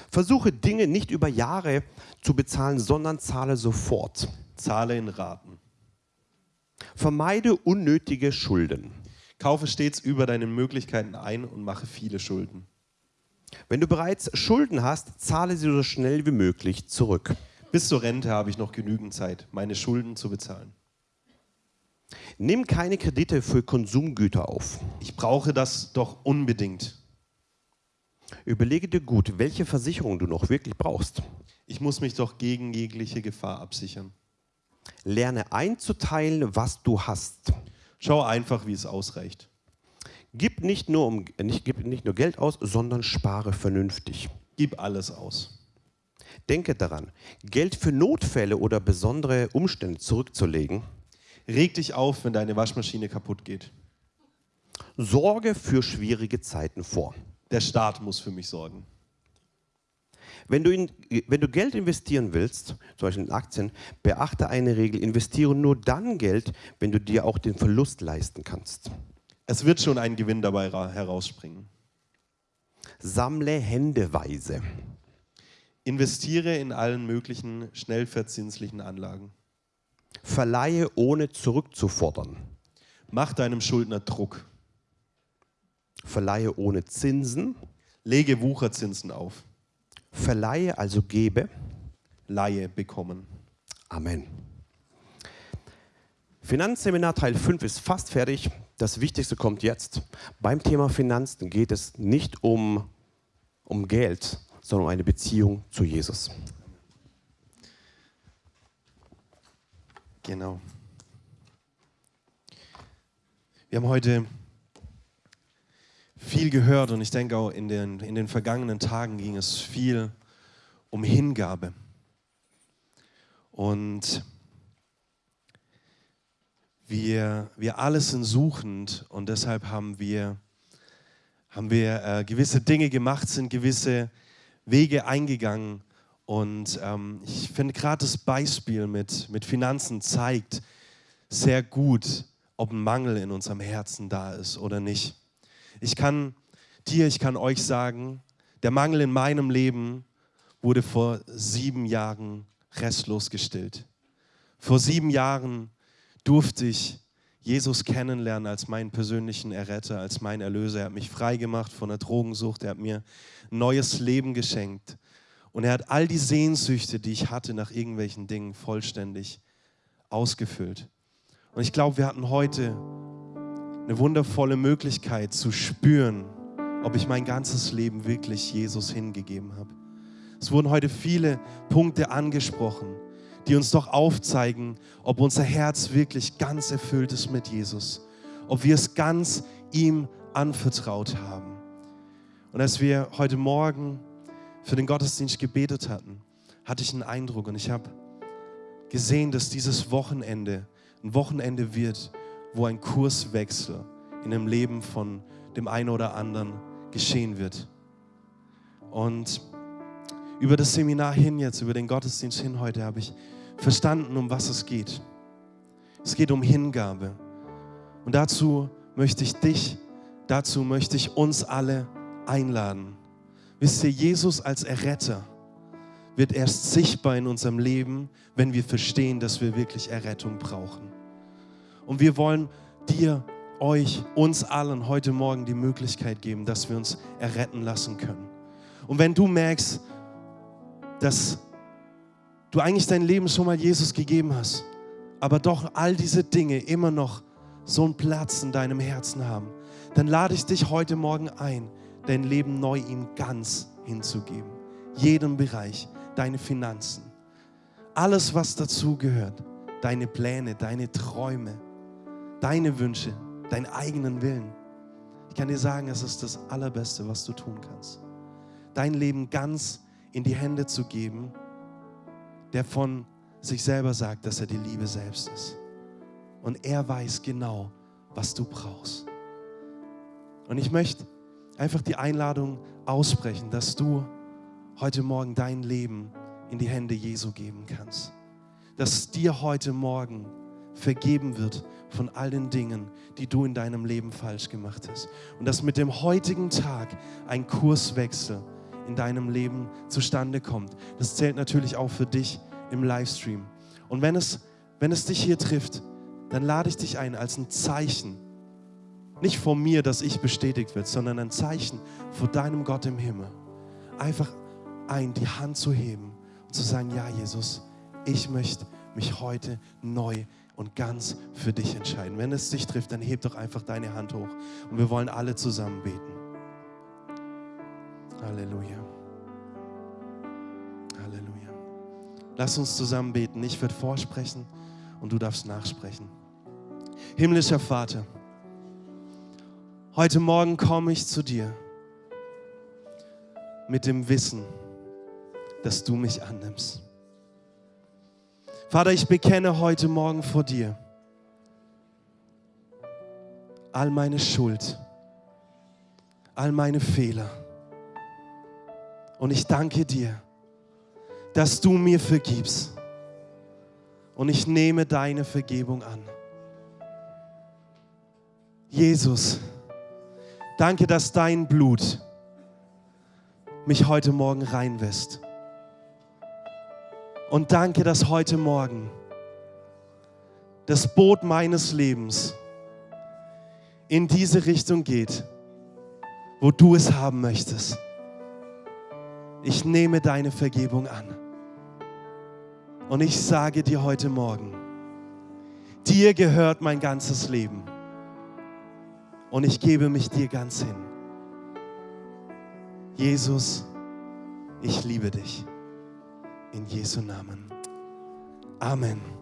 Versuche Dinge nicht über Jahre zu bezahlen, sondern zahle sofort. Zahle in Raten. Vermeide unnötige Schulden. Kaufe stets über deine Möglichkeiten ein und mache viele Schulden. Wenn du bereits Schulden hast, zahle sie so schnell wie möglich zurück. Bis zur Rente habe ich noch genügend Zeit, meine Schulden zu bezahlen. Nimm keine Kredite für Konsumgüter auf. Ich brauche das doch unbedingt. Überlege dir gut, welche Versicherung du noch wirklich brauchst. Ich muss mich doch gegen jegliche Gefahr absichern. Lerne einzuteilen, was du hast. Schau einfach, wie es ausreicht. Gib nicht nur, um, nicht, gib nicht nur Geld aus, sondern spare vernünftig. Gib alles aus. Denke daran, Geld für Notfälle oder besondere Umstände zurückzulegen. Reg dich auf, wenn deine Waschmaschine kaputt geht. Sorge für schwierige Zeiten vor. Der Staat muss für mich sorgen. Wenn du, in, wenn du Geld investieren willst, zum Beispiel in Aktien, beachte eine Regel, investiere nur dann Geld, wenn du dir auch den Verlust leisten kannst. Es wird schon ein Gewinn dabei ra- herausspringen. Sammle händeweise. Investiere in allen möglichen schnell verzinslichen Anlagen. Verleihe ohne zurückzufordern. Mach deinem Schuldner Druck. Verleihe ohne Zinsen. Lege Wucherzinsen auf. Verleihe, also gebe. Laie bekommen. Amen. Finanzseminar Teil 5 ist fast fertig. Das Wichtigste kommt jetzt. Beim Thema Finanzen geht es nicht um, um Geld, sondern um eine Beziehung zu Jesus. Genau. Wir haben heute viel gehört und ich denke auch in den, in den vergangenen Tagen ging es viel um Hingabe. Und wir, wir alle sind suchend und deshalb haben wir, haben wir äh, gewisse Dinge gemacht, sind gewisse Wege eingegangen. Und ähm, ich finde gerade das Beispiel mit, mit Finanzen zeigt sehr gut, ob ein Mangel in unserem Herzen da ist oder nicht. Ich kann dir, ich kann euch sagen, der Mangel in meinem Leben wurde vor sieben Jahren restlos gestillt. Vor sieben Jahren durfte ich Jesus kennenlernen als meinen persönlichen Erretter, als mein Erlöser. Er hat mich frei gemacht von der Drogensucht. Er hat mir ein neues Leben geschenkt. Und er hat all die Sehnsüchte, die ich hatte nach irgendwelchen Dingen, vollständig ausgefüllt. Und ich glaube, wir hatten heute eine wundervolle Möglichkeit zu spüren, ob ich mein ganzes Leben wirklich Jesus hingegeben habe. Es wurden heute viele Punkte angesprochen, die uns doch aufzeigen, ob unser Herz wirklich ganz erfüllt ist mit Jesus, ob wir es ganz ihm anvertraut haben. Und als wir heute Morgen für den Gottesdienst gebetet hatten, hatte ich einen Eindruck und ich habe gesehen, dass dieses Wochenende ein Wochenende wird, wo ein Kurswechsel in dem Leben von dem einen oder anderen geschehen wird. Und über das Seminar hin jetzt, über den Gottesdienst hin heute, habe ich verstanden, um was es geht. Es geht um Hingabe. Und dazu möchte ich dich, dazu möchte ich uns alle einladen. Wisst ihr, Jesus als Erretter wird erst sichtbar in unserem Leben, wenn wir verstehen, dass wir wirklich Errettung brauchen. Und wir wollen dir, euch, uns allen heute Morgen die Möglichkeit geben, dass wir uns erretten lassen können. Und wenn du merkst, dass du eigentlich dein Leben schon mal Jesus gegeben hast, aber doch all diese Dinge immer noch so einen Platz in deinem Herzen haben, dann lade ich dich heute Morgen ein, dein Leben neu ihm ganz hinzugeben. Jeden Bereich, deine Finanzen, alles, was dazugehört, deine Pläne, deine Träume, deine Wünsche, deinen eigenen Willen. Ich kann dir sagen, es ist das Allerbeste, was du tun kannst. Dein Leben ganz in die Hände zu geben, der von sich selber sagt, dass er die Liebe selbst ist. Und er weiß genau, was du brauchst. Und ich möchte einfach die Einladung aussprechen, dass du heute Morgen dein Leben in die Hände Jesu geben kannst. Dass dir heute Morgen vergeben wird von all den Dingen, die du in deinem Leben falsch gemacht hast. Und dass mit dem heutigen Tag ein Kurswechsel in deinem Leben zustande kommt. Das zählt natürlich auch für dich im Livestream. Und wenn es, wenn es dich hier trifft, dann lade ich dich ein als ein Zeichen. Nicht von mir, dass ich bestätigt wird, sondern ein Zeichen vor deinem Gott im Himmel. Einfach ein, die Hand zu heben und zu sagen, ja Jesus, ich möchte mich heute neu und ganz für dich entscheiden. Wenn es dich trifft, dann heb doch einfach deine Hand hoch und wir wollen alle zusammen beten. Halleluja. Halleluja. Lass uns zusammen beten. Ich werde vorsprechen und du darfst nachsprechen. Himmlischer Vater, heute Morgen komme ich zu dir mit dem Wissen, dass du mich annimmst. Vater, ich bekenne heute Morgen vor dir all meine Schuld, all meine Fehler. Und ich danke dir, dass du mir vergibst. Und ich nehme deine Vergebung an. Jesus, danke, dass dein Blut mich heute Morgen reinwässt. Und danke, dass heute Morgen das Boot meines Lebens in diese Richtung geht, wo du es haben möchtest. Ich nehme deine Vergebung an. Und ich sage dir heute Morgen, dir gehört mein ganzes Leben. Und ich gebe mich dir ganz hin. Jesus, ich liebe dich. In Jesu Namen. Amen.